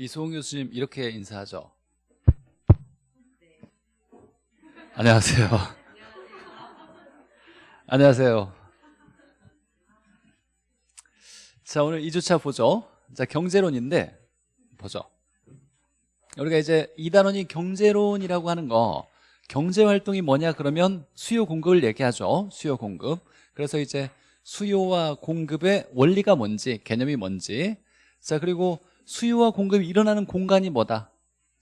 이소홍 교수님 이렇게 인사하죠. 안녕하세요. 안녕하세요. 자, 오늘 2주차 보죠. 자, 경제론인데 보죠. 우리가 이제 이 단원이 경제론이라고 하는 거 경제 활동이 뭐냐 그러면 수요 공급을 얘기하죠. 수요 공급. 그래서 이제 수요와 공급의 원리가 뭔지, 개념이 뭔지. 자, 그리고 수요와 공급이 일어나는 공간이 뭐다?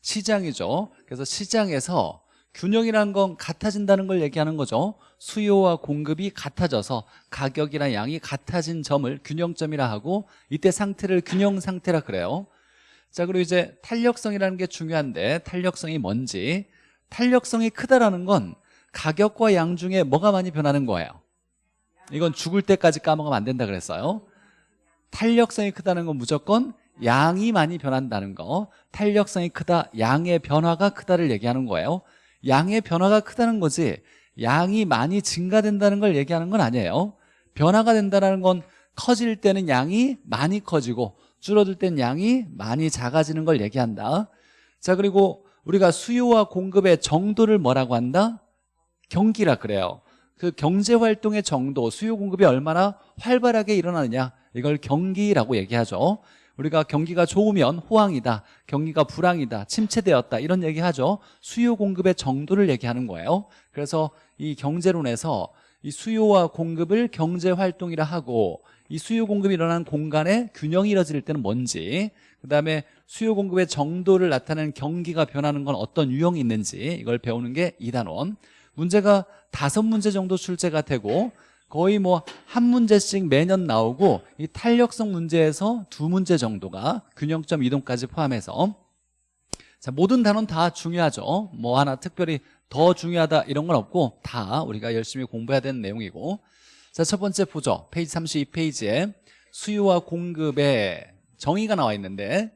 시장이죠. 그래서 시장에서 균형이라는 건 같아진다는 걸 얘기하는 거죠. 수요와 공급이 같아져서 가격이나 양이 같아진 점을 균형점이라 하고 이때 상태를 균형 상태라 그래요. 자, 그리고 이제 탄력성이라는 게 중요한데 탄력성이 뭔지 탄력성이 크다라는 건 가격과 양 중에 뭐가 많이 변하는 거예요. 이건 죽을 때까지 까먹으면 안 된다 그랬어요. 탄력성이 크다는 건 무조건 양이 많이 변한다는 거 탄력성이 크다 양의 변화가 크다를 얘기하는 거예요. 양의 변화가 크다는 거지 양이 많이 증가된다는 걸 얘기하는 건 아니에요. 변화가 된다는 건 커질 때는 양이 많이 커지고 줄어들 땐 양이 많이 작아지는 걸 얘기한다. 자 그리고 우리가 수요와 공급의 정도를 뭐라고 한다? 경기라 그래요. 그 경제활동의 정도, 수요 공급이 얼마나 활발하게 일어나느냐 이걸 경기라고 얘기하죠 우리가 경기가 좋으면 호황이다 경기가 불황이다 침체되었다 이런 얘기하죠. 수요 공급의 정도를 얘기하는 거예요. 그래서 이 경제론에서 이 수요와 공급을 경제활동이라 하고 이 수요 공급이 일어나는 공간에 균형이 이뤄질 때는 뭔지 그 다음에 수요 공급의 정도를 나타내는 경기가 변하는 건 어떤 유형이 있는지 이걸 배우는 게 2단원. 문제가 다섯 문제 정도 출제가 되고 거의 뭐 한 문제씩 매년 나오고 이 탄력성 문제에서 두 문제 정도가 균형점 이동까지 포함해서. 자 모든 단원 다 중요하죠. 뭐 하나 특별히 더 중요하다 이런 건 없고 다 우리가 열심히 공부해야 되는 내용이고. 자 첫 번째 보죠. 페이지 32페이지에 수요와 공급의 정의가 나와 있는데.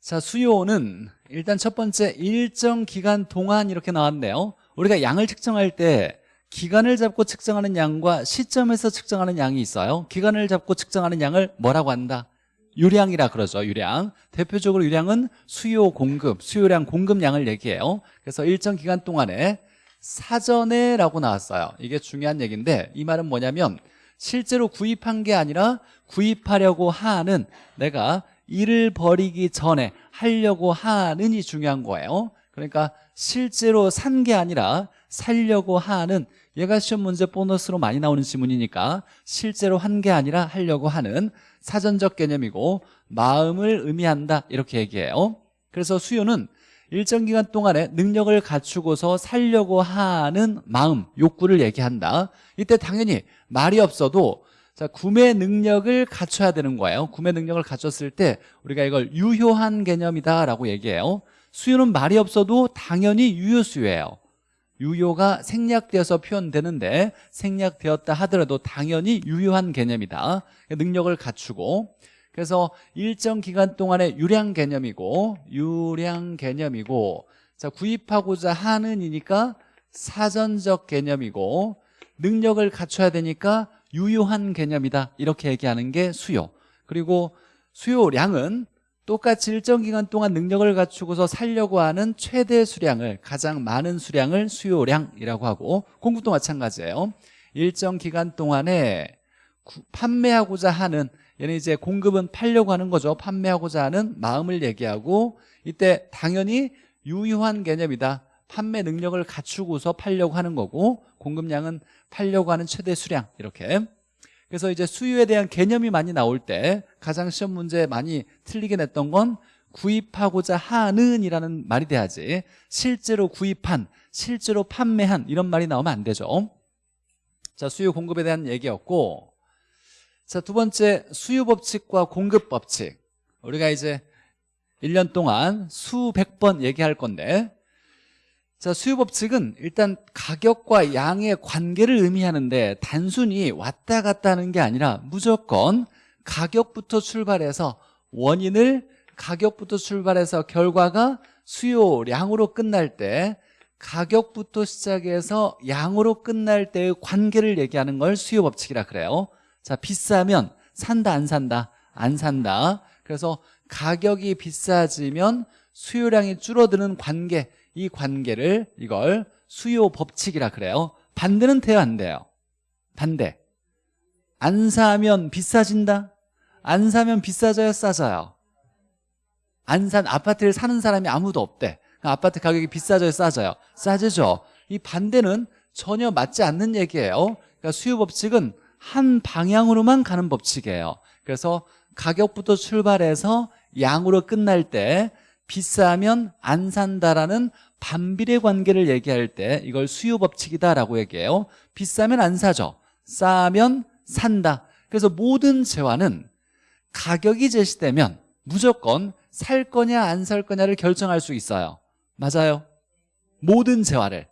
자 수요는 일단 첫 번째 일정 기간 동안 이렇게 나왔네요. 우리가 양을 측정할 때 기간을 잡고 측정하는 양과 시점에서 측정하는 양이 있어요. 기간을 잡고 측정하는 양을 뭐라고 한다? 유량이라 그러죠 유량. 대표적으로 유량은 수요 공급 수요량 공급량을 얘기해요. 그래서 일정 기간 동안에 사전에 라고 나왔어요. 이게 중요한 얘기인데 이 말은 뭐냐면 실제로 구입한 게 아니라 구입하려고 하는 내가 일을 벌이기 전에 하려고 하는이 중요한 거예요. 그러니까 실제로 산 게 아니라 살려고 하는 얘가 시험 문제 보너스로 많이 나오는 지문이니까 실제로 한 게 아니라 하려고 하는 사전적 개념이고 마음을 의미한다 이렇게 얘기해요. 그래서 수요는 일정 기간 동안에 능력을 갖추고서 살려고 하는 마음, 욕구를 얘기한다. 이때 당연히 말이 없어도 자 구매 능력을 갖춰야 되는 거예요. 구매 능력을 갖췄을 때 우리가 이걸 유효한 개념이다라고 얘기해요. 수요는 말이 없어도 당연히 유효수요예요 유효가 생략되어서 표현되는데 생략되었다 하더라도 당연히 유효한 개념이다. 능력을 갖추고. 그래서 일정 기간 동안의 유량 개념이고 유량 개념이고 자 구입하고자 하는 이니까 사전적 개념이고 능력을 갖춰야 되니까 유효한 개념이다. 이렇게 얘기하는 게 수요. 그리고 수요량은 똑같이 일정 기간 동안 능력을 갖추고서 살려고 하는 최대 수량을 가장 많은 수량을 수요량이라고 하고 공급도 마찬가지예요. 일정 기간 동안에 판매하고자 하는 얘는 이제 공급은 팔려고 하는 거죠. 판매하고자 하는 마음을 얘기하고 이때 당연히 유효한 개념이다. 판매 능력을 갖추고서 팔려고 하는 거고 공급량은 팔려고 하는 최대 수량 이렇게 그래서 이제 수요에 대한 개념이 많이 나올 때 가장 시험 문제 많이 틀리게 냈던 건 구입하고자 하는 이라는 말이 돼야지. 실제로 구입한 실제로 판매한 이런 말이 나오면 안 되죠. 자 수요 공급에 대한 얘기였고 자 두 번째 수요 법칙과 공급 법칙. 우리가 이제 1년 동안 수백 번 얘기할 건데 자, 수요 법칙은 일단 가격과 양의 관계를 의미하는데 단순히 왔다 갔다 하는 게 아니라 무조건 가격부터 출발해서 원인을 가격부터 출발해서 결과가 수요량으로 끝날 때 가격부터 시작해서 양으로 끝날 때의 관계를 얘기하는 걸 수요 법칙이라 그래요. 자 비싸면 산다 안 산다? 안 산다. 그래서 가격이 비싸지면 수요량이 줄어드는 관계 이 관계를 이걸 수요 법칙이라 그래요. 반대는 돼요 안 돼요? 반대. 안 사면 비싸진다? 안 사면 비싸져요 싸져요? 안 산 아파트를 사는 사람이 아무도 없대. 아파트 가격이 비싸져요 싸져요? 싸지죠. 이 반대는 전혀 맞지 않는 얘기예요. 그러니까 수요 법칙은 한 방향으로만 가는 법칙이에요. 그래서 가격부터 출발해서 양으로 끝날 때 비싸면 안 산다라는 반비례 관계를 얘기할 때 이걸 수요 법칙이다라고 얘기해요. 비싸면 안 사죠. 싸면 산다. 그래서 모든 재화는 가격이 제시되면 무조건 살 거냐 안 살 거냐를 결정할 수 있어요. 맞아요? 모든 재화를.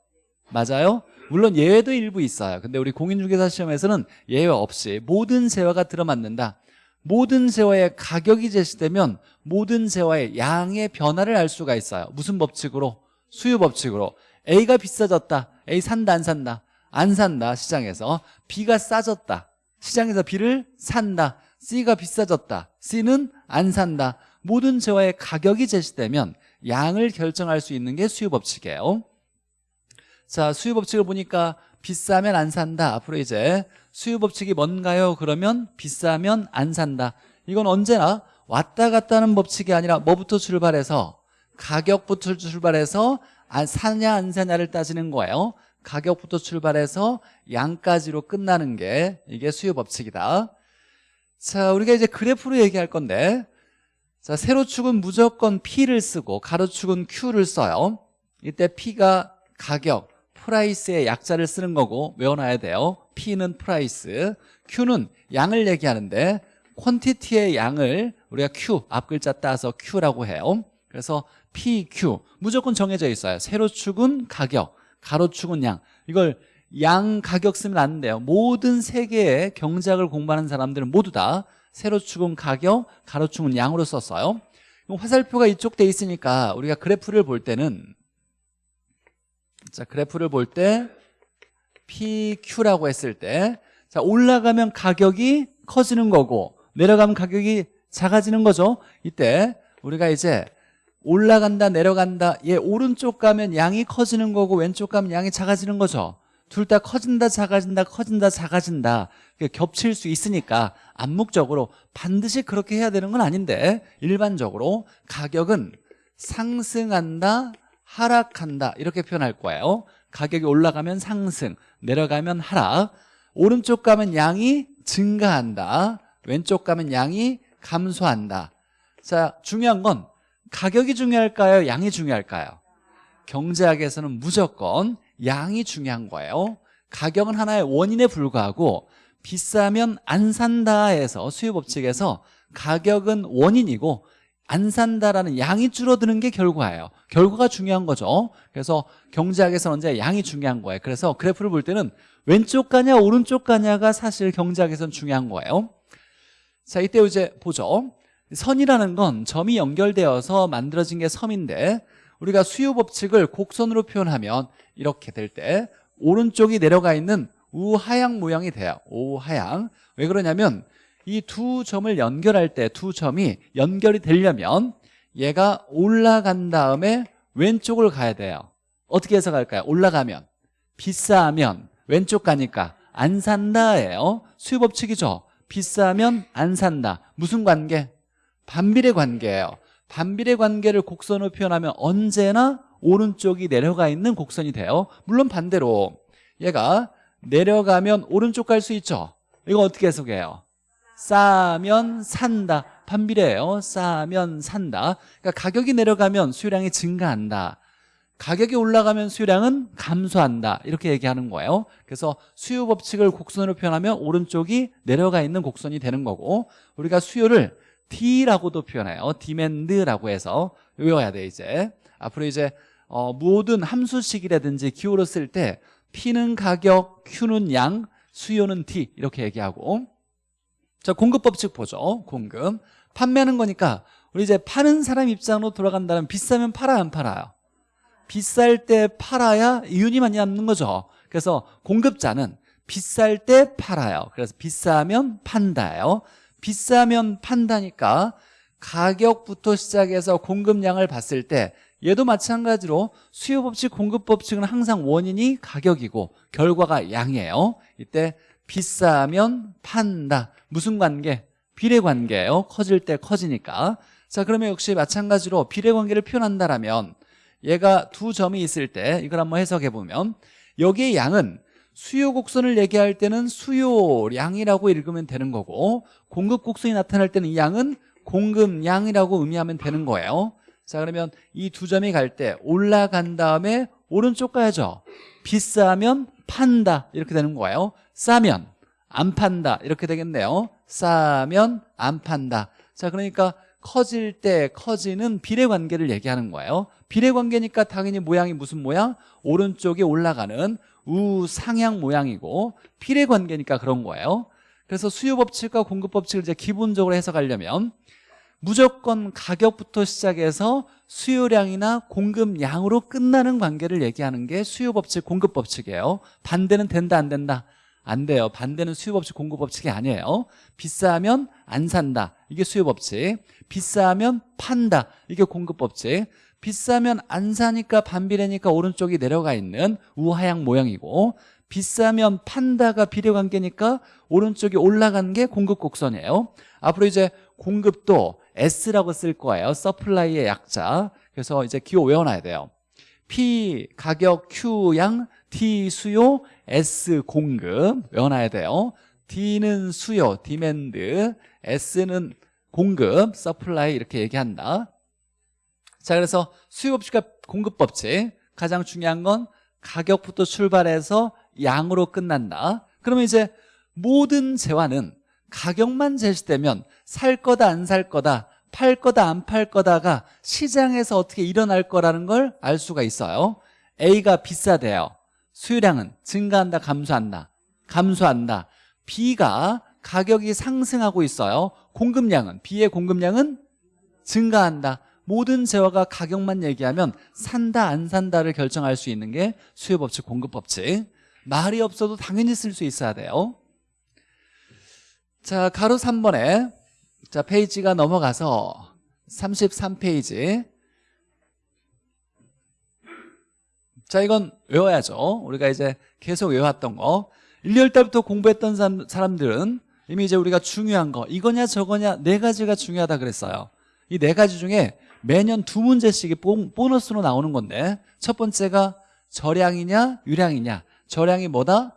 맞아요? 물론 예외도 일부 있어요. 근데 우리 공인중개사 시험에서는 예외 없이 모든 재화가 들어맞는다. 모든 재화의 가격이 제시되면 모든 재화의 양의 변화를 알 수가 있어요. 무슨 법칙으로? 수요 법칙으로. A가 비싸졌다. A 산다 안 산다? 안 산다 시장에서. B가 싸졌다. 시장에서 B를 산다. C가 비싸졌다. C는 안 산다. 모든 재화의 가격이 제시되면 양을 결정할 수 있는 게 수요 법칙이에요. 자 수요 법칙을 보니까 비싸면 안 산다. 앞으로 이제 수요 법칙이 뭔가요? 그러면 비싸면 안 산다. 이건 언제나 왔다 갔다 하는 법칙이 아니라 뭐부터 출발해서 가격부터 출발해서 안 사냐 안 사냐를 따지는 거예요. 가격부터 출발해서 양까지로 끝나는 게 이게 수요 법칙이다. 자 우리가 이제 그래프로 얘기할 건데 자 세로축은 무조건 P를 쓰고 가로축은 Q를 써요. 이때 P가 가격 price의 약자를 쓰는 거고 외워놔야 돼요. P는 price Q는 양을 얘기하는데 퀀티티의 양을 우리가 Q 앞 글자 따서 Q라고 해요. 그래서 PQ 무조건 정해져 있어요. 세로축은 가격 가로축은 양. 이걸 양 가격 쓰면 안 돼요. 모든 세계의 경제학을 공부하는 사람들은 모두 다 세로축은 가격 가로축은 양으로 썼어요. 화살표가 이쪽 돼 있으니까 우리가 그래프를 볼 때는 자 그래프를 볼 때 PQ라고 했을 때 자, 올라가면 가격이 커지는 거고 내려가면 가격이 작아지는 거죠. 이때 우리가 이제 올라간다 내려간다 얘 오른쪽 가면 양이 커지는 거고 왼쪽 가면 양이 작아지는 거죠. 둘 다 커진다 작아진다 커진다 작아진다. 겹칠 수 있으니까 암묵적으로 반드시 그렇게 해야 되는 건 아닌데 일반적으로 가격은 상승한다 하락한다 이렇게 표현할 거예요. 가격이 올라가면 상승 내려가면 하락. 오른쪽 가면 양이 증가한다 왼쪽 가면 양이 감소한다. 자 중요한 건 가격이 중요할까요? 양이 중요할까요? 경제학에서는 무조건 양이 중요한 거예요. 가격은 하나의 원인에 불과하고 비싸면 안 산다 해서 수요법칙에서 가격은 원인이고 안 산다라는 양이 줄어드는 게 결과예요. 결과가 중요한 거죠. 그래서 경제학에서는 언제 양이 중요한 거예요. 그래서 그래프를 볼 때는 왼쪽 가냐 오른쪽 가냐가 사실 경제학에서는 중요한 거예요 자 이때 이제 보죠. 선이라는 건 점이 연결되어서 만들어진 게 섬인데 우리가 수요 법칙을 곡선으로 표현하면 이렇게 될 때 오른쪽이 내려가 있는 우하향 모양이 돼요. 우하향. 왜 그러냐면 이 두 점을 연결할 때 두 점이 연결이 되려면 얘가 올라간 다음에 왼쪽을 가야 돼요. 어떻게 해서 갈까요? 올라가면. 비싸면. 왼쪽 가니까. 안 산다예요. 수요 법칙이죠 비싸면 안 산다. 무슨 관계? 반비례 관계예요. 반비례 관계를 곡선으로 표현하면 언제나 오른쪽이 내려가 있는 곡선이 돼요. 물론 반대로 얘가 내려가면 오른쪽 갈 수 있죠. 이거 어떻게 해석해요? 싸면 산다. 반비례예요. 싸면 산다. 그러니까 가격이 내려가면 수요량이 증가한다 가격이 올라가면 수요량은 감소한다. 이렇게 얘기하는 거예요. 그래서 수요 법칙을 곡선으로 표현하면 오른쪽이 내려가 있는 곡선이 되는 거고 우리가 수요를 D라고도 표현해요. 디맨드라고 해서 외워야 돼 이제. 앞으로 이제 어, 모든 함수식이라든지 기호로 쓸 때 P는 가격, Q는 양, 수요는 D 이렇게 얘기하고. 자 공급 법칙 보죠. 공급. 판매하는 거니까 우리 이제 파는 사람 입장으로 돌아간다면 비싸면 팔아야 안 팔아요 비쌀 때 팔아야 이윤이 많이 남는 거죠. 그래서 공급자는 비쌀 때 팔아요. 그래서 비싸면 판다예요. 비싸면 판다니까 가격부터 시작해서 공급량을 봤을 때 얘도 마찬가지로 수요 법칙, 공급 법칙은 항상 원인이 가격이고 결과가 양이에요. 이때 비싸면 판다. 무슨 관계? 비례 관계예요. 커질 때 커지니까. 자 그러면 역시 마찬가지로 비례 관계를 표현한다라면 얘가 두 점이 있을 때 이걸 한번 해석해 보면 여기의 양은 수요 곡선을 얘기할 때는 수요량이라고 읽으면 되는 거고 공급 곡선이 나타날 때는 이 양은 공급량이라고 의미하면 되는 거예요. 자 그러면 이 두 점이 갈 때 올라간 다음에 오른쪽 가야죠. 비싸면 판다 이렇게 되는 거예요. 싸면 안 판다 이렇게 되겠네요. 싸면 안 판다. 자 그러니까 커질 때 커지는 비례관계를 얘기하는 거예요 비례관계니까 당연히 모양이 무슨 모양? 오른쪽에 올라가는 우상향 모양이고 비례관계니까 그런 거예요 그래서 수요법칙과 공급법칙을 이제 기본적으로 해석하려면 무조건 가격부터 시작해서 수요량이나 공급량으로 끝나는 관계를 얘기하는 게 수요법칙, 공급법칙이에요 반대는 된다 안 된다? 안 돼요. 반대는 수요법칙, 공급법칙이 아니에요. 비싸면 안 산다. 이게 수요법칙. 비싸면 판다. 이게 공급법칙. 비싸면 안 사니까 반비례니까 오른쪽이 내려가 있는 우하향 모양이고 비싸면 판다가 비례관계니까 오른쪽이 올라간 게 공급 곡선이에요. 앞으로 이제 공급도 S라고 쓸 거예요. supply의 약자. 그래서 이제 기호 외워놔야 돼요. P 가격 Q 양 D 수요 S 공급 외워놔야 돼요. D는 수요 demand S는 공급 supply 이렇게 얘기한다. 자 그래서 수요법칙과 공급법칙. 가장 중요한 건 가격부터 출발해서 양으로 끝난다. 그러면 이제 모든 재화는 가격만 제시되면 살 거다 안 살 거다 팔 거다 안 팔 거다가 시장에서 어떻게 일어날 거라는 걸 알 수가 있어요. A가 비싸대요 수요량은 증가한다 감소한다. 감소한다. B가 가격이 상승하고 있어요. 공급량은 B의 공급량은 증가한다. 모든 재화가 가격만 얘기하면 산다 안 산다를 결정할 수 있는 게 수요법칙 공급법칙. 말이 없어도 당연히 쓸 수 있어야 돼요. 자 가로 3번에 자 페이지가 넘어가서 33페이지 자 이건 외워야죠. 우리가 이제 계속 외워왔던 거. 1, 2월 달부터 공부했던 사람들은 이미 이제 우리가 중요한 거 이거냐 저거냐 네 가지가 중요하다 그랬어요. 이 네 가지 중에 매년 두 문제씩이 보너스로 나오는 건데 첫 번째가 절량이냐 유량이냐. 절량이 뭐다?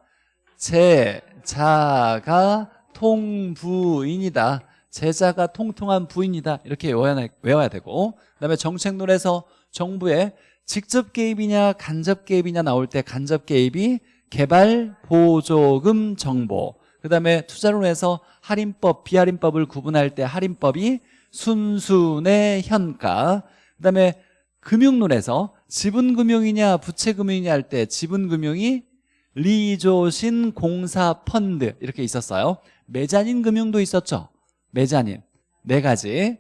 제자가 통부인이다. 제자가 통통한 부인이다. 이렇게 외워야, 외워야 되고 그 다음에 정책론에서 정부의 직접 개입이냐 간접 개입이냐 나올 때 간접 개입이 개발 보조금 정보. 그 다음에 투자론에서 할인법 비할인법을 구분할 때 할인법이 순순의 현가. 그 다음에 금융론에서 지분금융이냐 부채금융이냐 할 때 지분금융이 리조신 공사 펀드 이렇게 있었어요. 매자닌 금융도 있었죠. 매자닌 네 가지.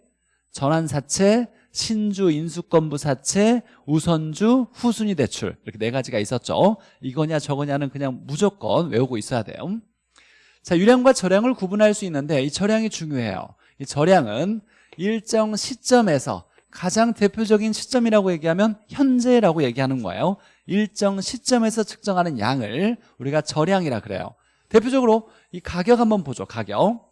전환사채 신주 인수권부 사채 우선주 후순위 대출 이렇게 네 가지가 있었죠. 이거냐 저거냐는 그냥 무조건 외우고 있어야 돼요. 자 유량과 절량을 구분할 수 있는데 이 절량이 중요해요. 이 절량은 일정 시점에서 가장 대표적인 시점이라고 얘기하면 현재라고 얘기하는 거예요. 일정 시점에서 측정하는 양을 우리가 절량이라 그래요. 대표적으로 이 가격 한번 보죠 가격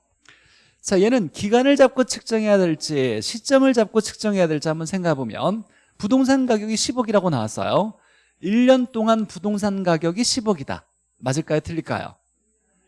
자 얘는 기간을 잡고 측정해야 될지 시점을 잡고 측정해야 될지 한번 생각해 보면 부동산 가격이 10억이라고 나왔어요. 1년 동안 부동산 가격이 10억이다. 맞을까요? 틀릴까요?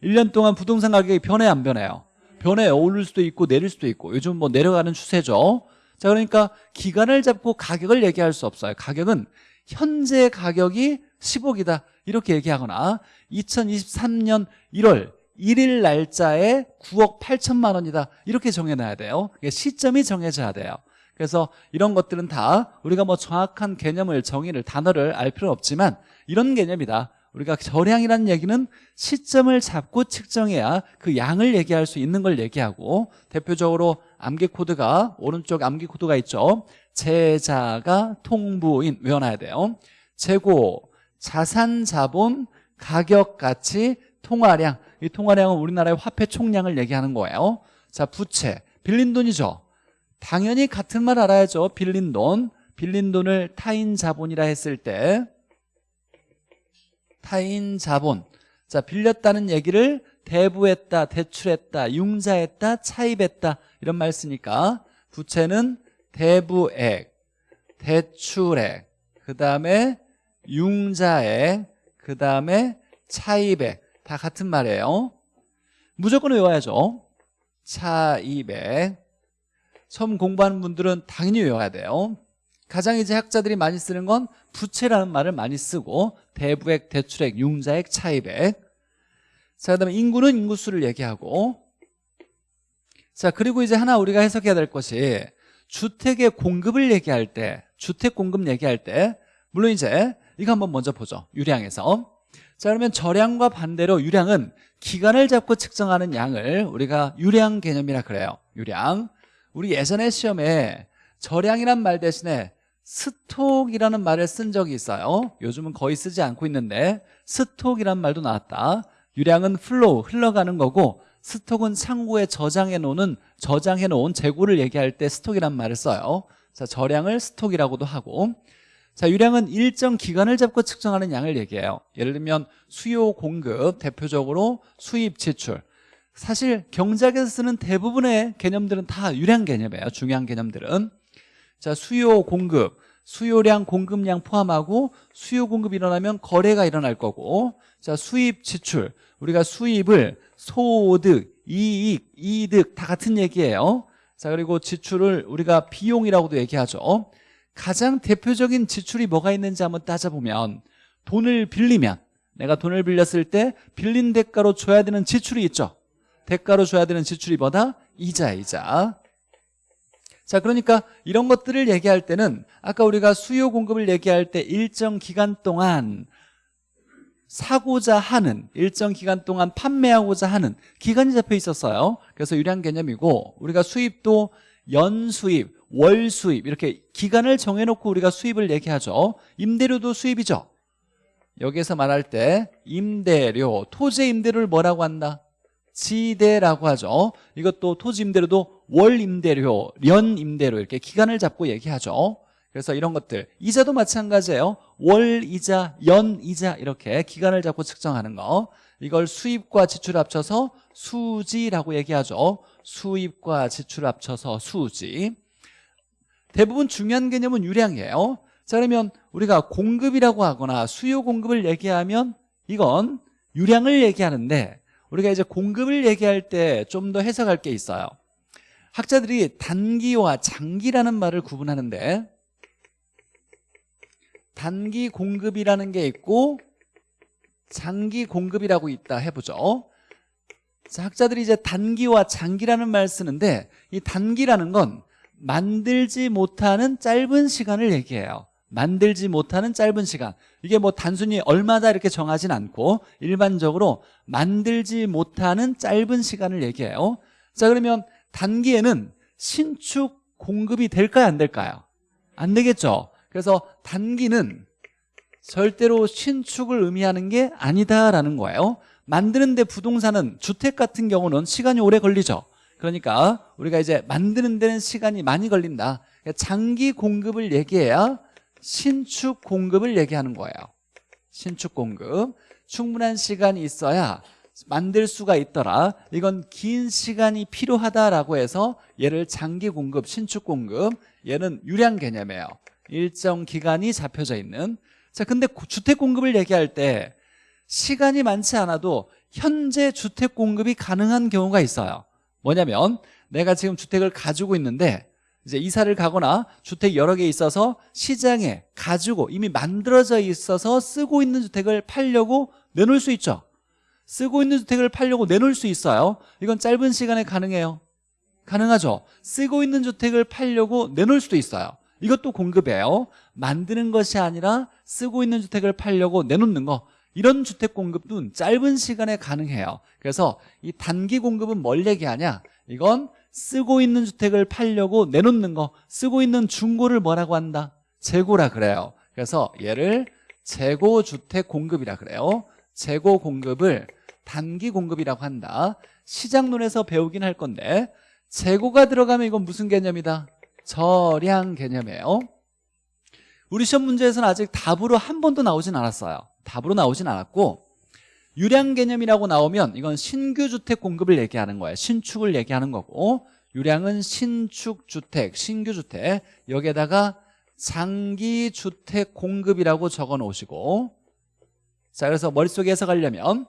1년 동안 부동산 가격이 변해 안 변해요? 변해. 오를 수도 있고 내릴 수도 있고. 요즘 뭐 내려가는 추세죠. 자 그러니까 기간을 잡고 가격을 얘기할 수 없어요. 가격은 현재 가격이 10억이다. 이렇게 얘기하거나 2023년 1월 1일 날짜에 9억 8천만 원이다. 이렇게 정해놔야 돼요. 시점이 정해져야 돼요. 그래서 이런 것들은 다 우리가 뭐 정확한 개념을 정의를 단어를 알 필요는 없지만 이런 개념이다. 우리가 절량이라는 얘기는 시점을 잡고 측정해야 그 양을 얘기할 수 있는 걸 얘기하고 대표적으로 암기 코드가 오른쪽 암기 코드가 있죠. 제자가 통부인 외워놔야 돼요. 재고, 자산, 자본, 가격, 가치, 통화량 이 통화량은 우리나라의 화폐 총량을 얘기하는 거예요. 자 부채, 빌린 돈이죠. 당연히 같은 말 알아야죠. 빌린 돈 빌린 돈을 타인 자본이라 했을 때. 타인 자본. 자 빌렸다는 얘기를 대부했다 대출했다 융자했다 차입했다 이런 말 쓰니까 부채는 대부액 대출액 그 다음에 융자액 그 다음에 차입액 다 같은 말이에요. 무조건 외워야죠. 차입액 처음 공부하는 분들은 당연히 외워야 돼요. 가장 이제 학자들이 많이 쓰는 건 부채라는 말을 많이 쓰고 대부액, 대출액, 융자액, 차입액. 자 그다음에 인구는 인구수를 얘기하고. 자 그리고 이제 하나 우리가 해석해야 될 것이 주택의 공급을 얘기할 때 주택 공급 얘기할 때 물론 이제 이거 한번 먼저 보죠. 유량에서 자 그러면 저량과 반대로 유량은 기간을 잡고 측정하는 양을 우리가 유량 개념이라 그래요. 유량. 우리 예전에 시험에 저량이란 말 대신에 stock이라는 말을 쓴 적이 있어요. 요즘은 거의 쓰지 않고 있는데 stock이란 말도 나왔다. 유량은 flow 흘러가는 거고 stock은 창고에 저장해 놓는 저장해 놓은 재고를 얘기할 때 stock이란 말을 써요. 자 저량을 stock이라고도 하고 자 유량은 일정 기간을 잡고 측정하는 양을 얘기해요. 예를 들면 수요 공급 대표적으로 수입 지출. 사실 경제학에서 쓰는 대부분의 개념들은 다 유량 개념이에요. 중요한 개념들은. 자 수요 공급. 수요량 공급량 포함하고 수요 공급이 일어나면 거래가 일어날 거고. 자 수입 지출. 우리가 수입을 소득 이익 이득 다 같은 얘기예요. 자 그리고 지출을 우리가 비용이라고도 얘기하죠 가장 대표적인 지출이 뭐가 있는지 한번 따져보면 돈을 빌리면 내가 돈을 빌렸을 때 빌린 대가로 줘야 되는 지출이 있죠. 대가로 줘야 되는 지출이 뭐다? 이자 이자. 자 그러니까 이런 것들을 얘기할 때는 아까 우리가 수요 공급을 얘기할 때 일정 기간 동안 사고자 하는 일정 기간 동안 판매하고자 하는 기간이 잡혀 있었어요. 그래서 유량 개념이고 우리가 수입도 연수입, 월 수입 이렇게 기간을 정해놓고 우리가 수입을 얘기하죠. 임대료도 수입이죠. 여기에서 말할 때 임대료, 토지 임대료를 뭐라고 한다? 지대라고 하죠. 이것도 토지 임대료도 월 임대료, 연 임대료 이렇게 기간을 잡고 얘기하죠. 그래서 이런 것들 이자도 마찬가지예요. 월 이자, 연 이자 이렇게 기간을 잡고 측정하는 거. 이걸 수입과 지출 합쳐서 수지라고 얘기하죠. 수입과 지출 합쳐서 수지 대부분 중요한 개념은 유량이에요. 자 그러면 우리가 공급이라고 하거나 수요 공급을 얘기하면 이건 유량을 얘기하는데 우리가 이제 공급을 얘기할 때 좀 더 해석할 게 있어요. 학자들이 단기와 장기라는 말을 구분하는데 단기 공급이라는 게 있고 장기 공급이라고 있다 해보죠. 자, 학자들이 이제 단기와 장기라는 말 쓰는데 이 단기라는 건 만들지 못하는 짧은 시간을 얘기해요. 만들지 못하는 짧은 시간. 이게 뭐 단순히 얼마다 이렇게 정하진 않고 일반적으로 만들지 못하는 짧은 시간을 얘기해요. 자 그러면 단기에는 신축 공급이 될까요? 안 될까요? 안 되겠죠. 그래서 단기는 절대로 신축을 의미하는 게 아니다라는 거예요. 만드는데 부동산은 주택 같은 경우는 시간이 오래 걸리죠 그러니까 우리가 이제 만드는 데는 시간이 많이 걸린다. 장기 공급을 얘기해야 신축 공급을 얘기하는 거예요. 신축 공급. 충분한 시간이 있어야 만들 수가 있더라. 이건 긴 시간이 필요하다라고 해서 얘를 장기 공급, 신축 공급 얘는 유량 개념이에요. 일정 기간이 잡혀져 있는. 자 근데 주택 공급을 얘기할 때 시간이 많지 않아도 현재 주택 공급이 가능한 경우가 있어요 뭐냐면 내가 지금 주택을 가지고 있는데 이제 이사를 가거나 주택 여러 개 있어서 시장에 가지고 이미 만들어져 있어서 쓰고 있는 주택을 팔려고 내놓을 수 있죠. 쓰고 있는 주택을 팔려고 내놓을 수 있어요. 이건 짧은 시간에 가능해요. 가능하죠. 쓰고 있는 주택을 팔려고 내놓을 수도 있어요. 이것도 공급이에요. 만드는 것이 아니라 쓰고 있는 주택을 팔려고 내놓는 거 이런 주택 공급도 짧은 시간에 가능해요. 그래서 이 단기 공급은 뭘 얘기하냐? 이건 쓰고 있는 주택을 팔려고 내놓는 거 쓰고 있는 중고를 뭐라고 한다? 재고라 그래요. 그래서 얘를 재고주택 공급이라 그래요. 재고 공급을 단기 공급이라고 한다. 시장론에서 배우긴 할 건데 재고가 들어가면 이건 무슨 개념이다? 저량 개념이에요. 우리 시험 문제에서는 아직 답으로 한 번도 나오진 않았어요 답으로 나오진 않았고 유량 개념이라고 나오면 이건 신규 주택 공급을 얘기하는 거예요. 신축을 얘기하는 거고 유량은 신축 주택, 신규 주택. 여기에다가 장기 주택 공급이라고 적어 놓으시고 자 그래서 머릿속에 해석하려면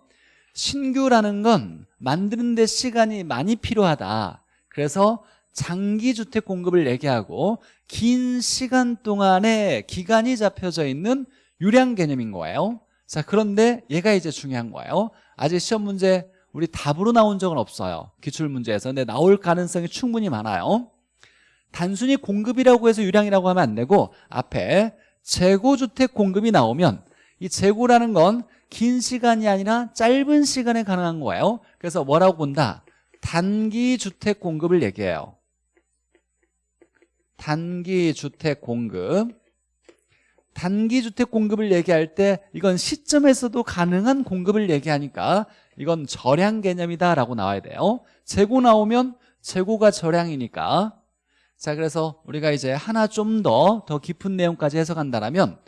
신규라는 건 만드는 데 시간이 많이 필요하다. 그래서 장기 주택 공급을 얘기하고 긴 시간 동안에 기간이 잡혀져 있는 유량 개념인 거예요. 자 그런데 얘가 이제 중요한 거예요. 아직 시험 문제 우리 답으로 나온 적은 없어요. 기출문제에서. 근데 나올 가능성이 충분히 많아요. 단순히 공급이라고 해서 유량이라고 하면 안 되고 앞에 재고주택 공급이 나오면 이 재고라는 건 긴 시간이 아니라 짧은 시간에 가능한 거예요. 그래서 뭐라고 본다? 단기 주택 공급을 얘기해요. 단기 주택 공급 단기 주택 공급을 얘기할 때 이건 시점에서도 가능한 공급을 얘기하니까 이건 절량 개념이다라고 나와야 돼요. 재고 나오면 재고가 절량이니까. 자 그래서 우리가 이제 하나 좀더더 깊은 내용까지 해석한다면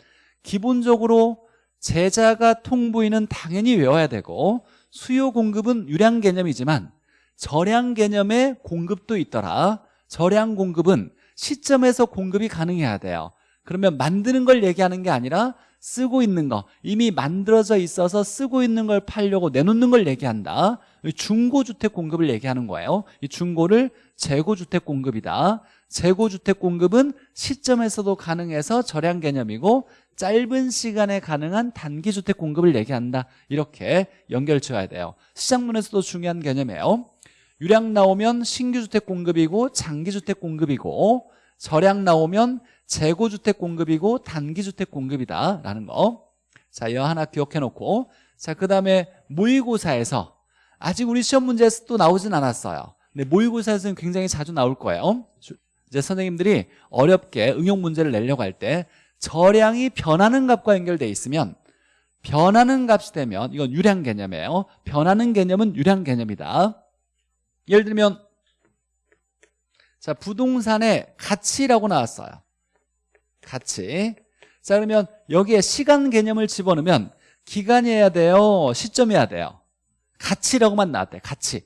기본적으로 제자가 통부인은 당연히 외워야 되고 수요 공급은 유량 개념이지만 절량 개념의 공급도 있더라. 절량 공급은 시점에서 공급이 가능해야 돼요 그러면 만드는 걸 얘기하는 게 아니라 쓰고 있는 거 이미 만들어져 있어서 쓰고 있는 걸 팔려고 내놓는 걸 얘기한다. 중고주택 공급을 얘기하는 거예요. 이 중고를 재고주택 공급이다. 재고주택 공급은 시점에서도 가능해서 절약 개념이고 짧은 시간에 가능한 단기주택 공급을 얘기한다. 이렇게 연결 지어야 돼요. 시장문에서도 중요한 개념이에요. 유량 나오면 신규주택 공급이고 장기주택 공급이고 절약 나오면 재고주택 공급이고 단기주택 공급이다라는 거. 자, 이거 하나 기억해 놓고 자, 그 다음에 모의고사에서 아직 우리 시험 문제에서 또 나오진 않았어요. 근데 모의고사에서는 굉장히 자주 나올 거예요. 이제 선생님들이 어렵게 응용 문제를 내려고 할때 저량이 변하는 값과 연결돼 있으면 변하는 값이 되면 이건 유량 개념이에요. 변하는 개념은 유량 개념이다. 예를 들면 자 부동산의 가치라고 나왔어요. 가치. 자 그러면 여기에 시간 개념을 집어넣으면 기간이어야 돼요 시점이어야 돼요? 가치라고만 나왔대 가치.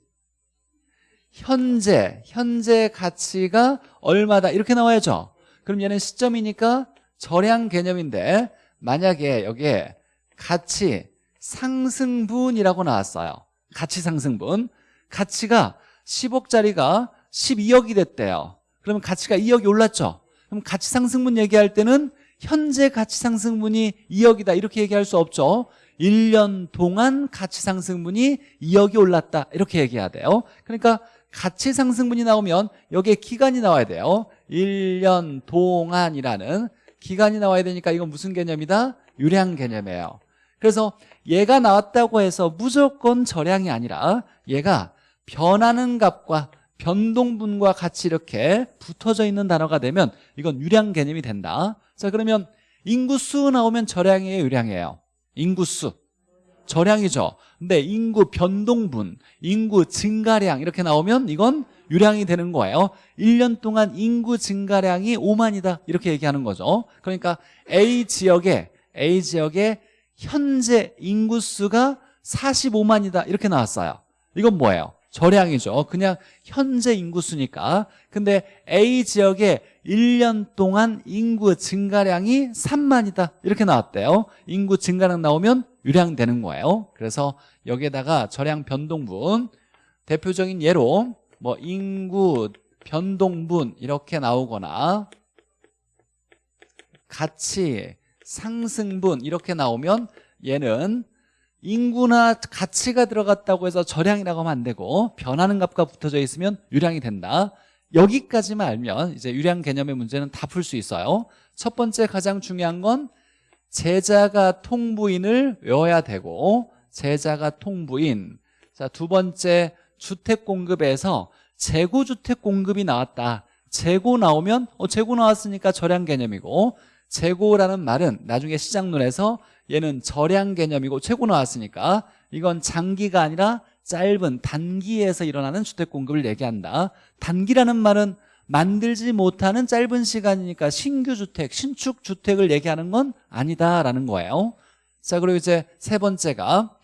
현재 현재 가치가 얼마다? 이렇게 나와야죠. 그럼 얘는 시점이니까 절량 개념인데 만약에 여기에 가치 상승분이라고 나왔어요. 가치 상승분. 가치가 10억짜리가 12억이 됐대요. 그러면 가치가 2억이 올랐죠. 그럼 가치 상승분 얘기할 때는 현재 가치 상승분이 2억이다. 이렇게 얘기할 수 없죠. 1년 동안 가치 상승분이 2억이 올랐다. 이렇게 얘기해야 돼요. 그러니까 가치 상승분이 나오면 여기에 기간이 나와야 돼요. 1년 동안이라는 기간이 나와야 되니까 이건 무슨 개념이다? 유량 개념이에요. 그래서 얘가 나왔다고 해서 무조건 저량이 아니라 얘가 변하는 값과 변동분과 같이 이렇게 붙어져 있는 단어가 되면 이건 유량 개념이 된다. 자 그러면 인구수 나오면 저량이에요 유량이에요? 인구수. 저량이죠. 근데 인구 변동분 인구 증가량 이렇게 나오면 이건 유량이 되는 거예요. 1년 동안 인구 증가량이 5만이다. 이렇게 얘기하는 거죠. 그러니까 A 지역에 A 지역에 현재 인구수가 45만이다. 이렇게 나왔어요. 이건 뭐예요? 저량이죠. 그냥 현재 인구수니까. 근데 A 지역에 1년 동안 인구 증가량이 3만이다. 이렇게 나왔대요. 인구 증가량 나오면 유량되는 거예요. 그래서 여기에다가 저량 변동분 대표적인 예로 뭐 인구 변동분 이렇게 나오거나 가치 상승분 이렇게 나오면 얘는 인구나 가치가 들어갔다고 해서 저량이라고 하면 안 되고 변하는 값과 붙어져 있으면 유량이 된다. 여기까지만 알면 이제 유량 개념의 문제는 다 풀 수 있어요. 첫 번째 가장 중요한 건 제자가 통부인을 외워야 되고 제자가 통부인. 자 두 번째 주택 공급에서 재고 주택 공급이 나왔다. 재고 나오면 어 재고 나왔으니까 저량 개념이고 재고라는 말은 나중에 시장론에서 얘는 저량 개념이고 최고 나왔으니까 이건 장기가 아니라 짧은 단기에서 일어나는 주택 공급을 얘기한다 단기라는 말은 만들지 못하는 짧은 시간이니까 신규 주택, 신축 주택을 얘기하는 건 아니다라는 거예요 자 그리고 이제 세 번째가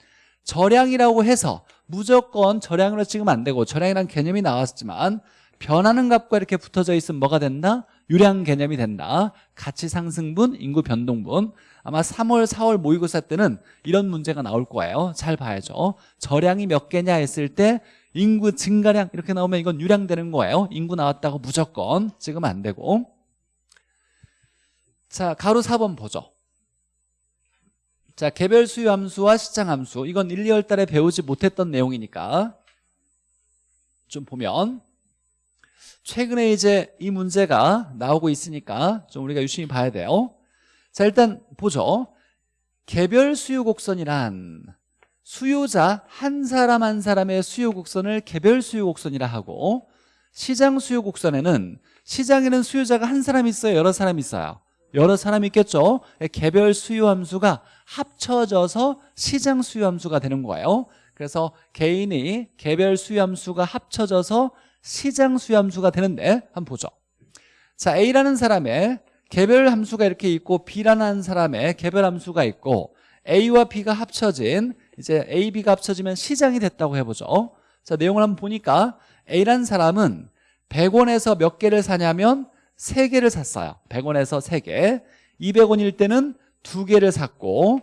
절량이라고 해서 무조건 절량으로 찍으면 안 되고 절량이라는 개념이 나왔지만 변하는 값과 이렇게 붙어져 있으면 뭐가 된다? 유량 개념이 된다. 가치 상승분, 인구 변동분. 아마 3월, 4월 모의고사 때는 이런 문제가 나올 거예요. 잘 봐야죠. 절량이 몇 개냐 했을 때 인구 증가량 이렇게 나오면 이건 유량되는 거예요. 인구 나왔다고 무조건. 찍으면 안 되고. 자 가로 4번 보죠. 자 개별 수요 함수와 시장 함수. 이건 1, 2월 달에 배우지 못했던 내용이니까. 좀 보면 최근에 이제 이 문제가 나오고 있으니까 좀 우리가 유심히 봐야 돼요. 자 일단 보죠. 개별 수요 곡선이란 수요자 한 사람 한 사람의 수요 곡선을 개별 수요 곡선이라 하고 시장 수요 곡선에는 시장에는 수요자가 한 사람 있어요 여러 사람 있어요? 여러 사람이 있겠죠? 개별 수요 함수가 합쳐져서 시장 수요 함수가 되는 거예요. 그래서 개인이 개별 수요 함수가 합쳐져서 시장 수요 함수가 되는데 한번 보죠. 자 A라는 사람의 개별 함수가 이렇게 있고 B라는 사람의 개별 함수가 있고 A와 B가 합쳐진 이제 A, B가 합쳐지면 시장이 됐다고 해보죠. 자 내용을 한번 보니까 A라는 사람은 100원에서 몇 개를 사냐면 3개를 샀어요. 100원에서 3개. 200원일 때는 2개를 샀고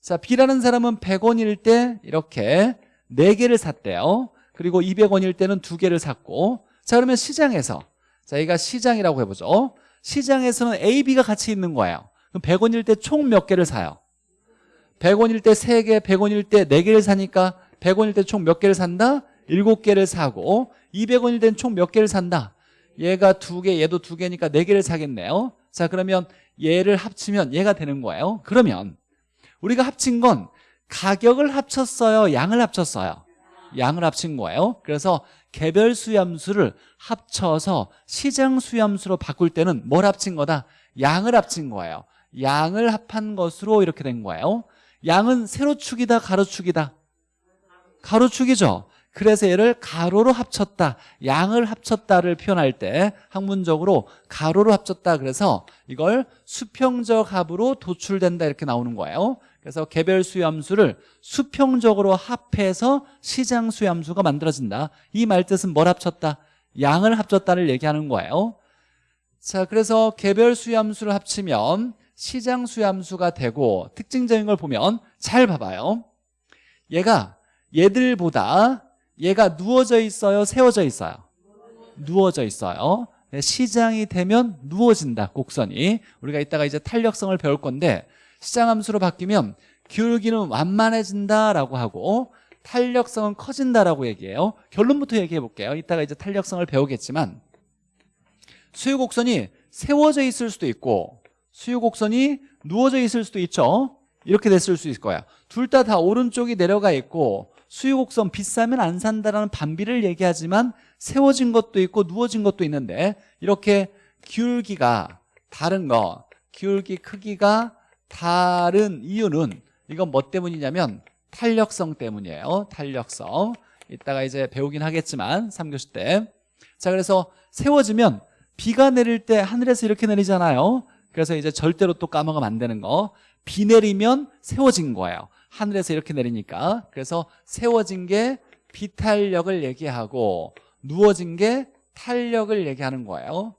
자 B라는 사람은 100원일 때 이렇게 4개를 샀대요 그리고 200원일 때는 2개를 샀고 자 그러면 시장에서 자 여기가 시장이라고 해보죠 시장에서는 A, B가 같이 있는 거예요 그럼 100원일 때 총 몇 개를 사요? 100원일 때 3개, 100원일 때 4개를 사니까 100원일 때 총 몇 개를 산다? 7개를 사고 200원일 때는 총 몇 개를 산다? 얘가 2개, 얘도 2개니까 4개를 사겠네요 자 그러면 얘를 합치면 얘가 되는 거예요 그러면 우리가 합친 건 가격을 합쳤어요 양을 합쳤어요 양을 합친 거예요. 그래서 개별 수염수를 합쳐서 시장 수염수로 바꿀 때는 뭘 합친 거다? 양을 합친 거예요. 양을 합한 것으로 이렇게 된 거예요. 양은 세로축이다 가로축이다? 가로축이죠. 그래서 얘를 가로로 합쳤다. 양을 합쳤다를 표현할 때 학문적으로 가로로 합쳤다. 그래서 이걸 수평적 합으로 도출된다 이렇게 나오는 거예요 그래서 개별 수요함수를 수평적으로 합해서 시장 수요함수가 만들어진다. 이 말뜻은 뭘 합쳤다? 양을 합쳤다를 얘기하는 거예요. 자 그래서 개별 수요함수를 합치면 시장 수요함수가 되고 특징적인 걸 보면 잘 봐봐요. 얘가 얘들보다 얘가 누워져 있어요? 세워져 있어요? 누워져 있어요. 네, 시장이 되면 누워진다 곡선이. 우리가 이따가 이제 탄력성을 배울 건데 시장함수로 바뀌면 기울기는 완만해진다라고 하고 탄력성은 커진다라고 얘기해요. 결론부터 얘기해 볼게요. 이따가 이제 탄력성을 배우겠지만 수요곡선이 세워져 있을 수도 있고 수요곡선이 누워져 있을 수도 있죠. 이렇게 됐을 수 있을 거야. 둘 다 다 오른쪽이 내려가 있고 수요곡선 비싸면 안 산다라는 반비를 얘기하지만 세워진 것도 있고 누워진 것도 있는데 이렇게 기울기가 다른 거 기울기 크기가 다른 이유는 이건 뭐 때문이냐면 탄력성 때문이에요. 탄력성. 이따가 이제 배우긴 하겠지만 3교시 때 자 그래서 세워지면 비가 내릴 때 하늘에서 이렇게 내리잖아요. 그래서 이제 절대로 또 까먹으면 안 되는 거 비 내리면 세워진 거예요. 하늘에서 이렇게 내리니까. 그래서 세워진 게 비탄력을 얘기하고 누워진 게 탄력을 얘기하는 거예요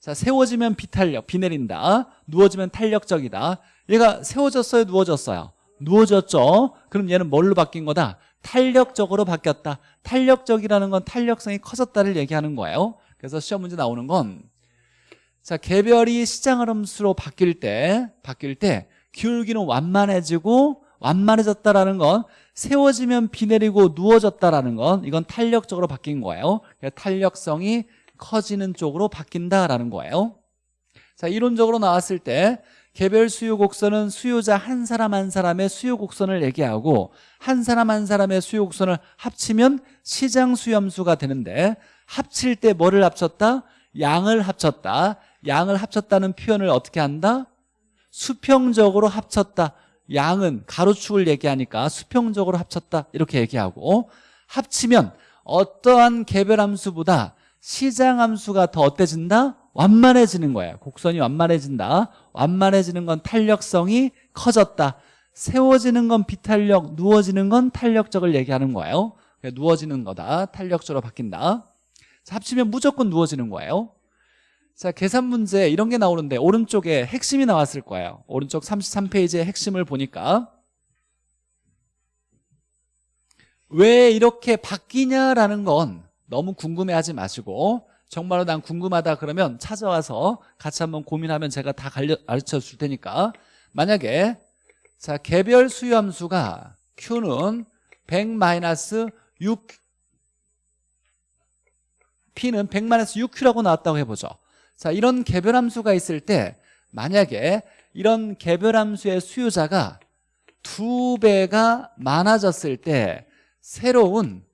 자 세워지면 비탄력, 비 내린다. 누워지면 탄력적이다. 얘가 세워졌어요 누워졌어요? 누워졌죠? 그럼 얘는 뭘로 바뀐 거다? 탄력적으로 바뀌었다. 탄력적이라는 건 탄력성이 커졌다를 얘기하는 거예요. 그래서 시험 문제 나오는 건 자, 개별이 시장 흐름수로 바뀔 때 바뀔 때 기울기는 완만해지고 완만해졌다라는 건 세워지면 비 내리고 누워졌다라는 건 이건 탄력적으로 바뀐 거예요. 탄력성이 커지는 쪽으로 바뀐다라는 거예요 자 이론적으로 나왔을 때 개별 수요 곡선은 수요자 한 사람 한 사람의 수요 곡선을 얘기하고 한 사람 한 사람의 수요 곡선을 합치면 시장 수염수가 되는데 합칠 때 뭐를 합쳤다? 양을 합쳤다 양을 합쳤다는 표현을 어떻게 한다? 수평적으로 합쳤다 양은 가로축을 얘기하니까 수평적으로 합쳤다 이렇게 얘기하고 합치면 어떠한 개별 함수보다 시장 함수가 더 어때진다? 완만해지는 거예요 곡선이 완만해진다. 완만해지는 건 탄력성이 커졌다. 세워지는 건 비탄력 누워지는 건 탄력적을 얘기하는 거예요. 그러니까 누워지는 거다. 탄력적으로 바뀐다. 자, 합치면 무조건 누워지는 거예요. 자 계산 문제 이런 게 나오는데 오른쪽에 핵심이 나왔을 거예요. 오른쪽 33페이지의 핵심을 보니까. 왜 이렇게 바뀌냐라는 건 너무 궁금해하지 마시고 정말로 난 궁금하다 그러면 찾아와서 같이 한번 고민하면 제가 다 가르쳐 줄 테니까. 만약에 자 개별 수요함수가 Q는 100-6 P는 100-6Q라고 나왔다고 해보죠. 자 이런 개별함수가 있을 때 만약에 이런 개별함수의 수요자가 두 배가 많아졌을 때 새로운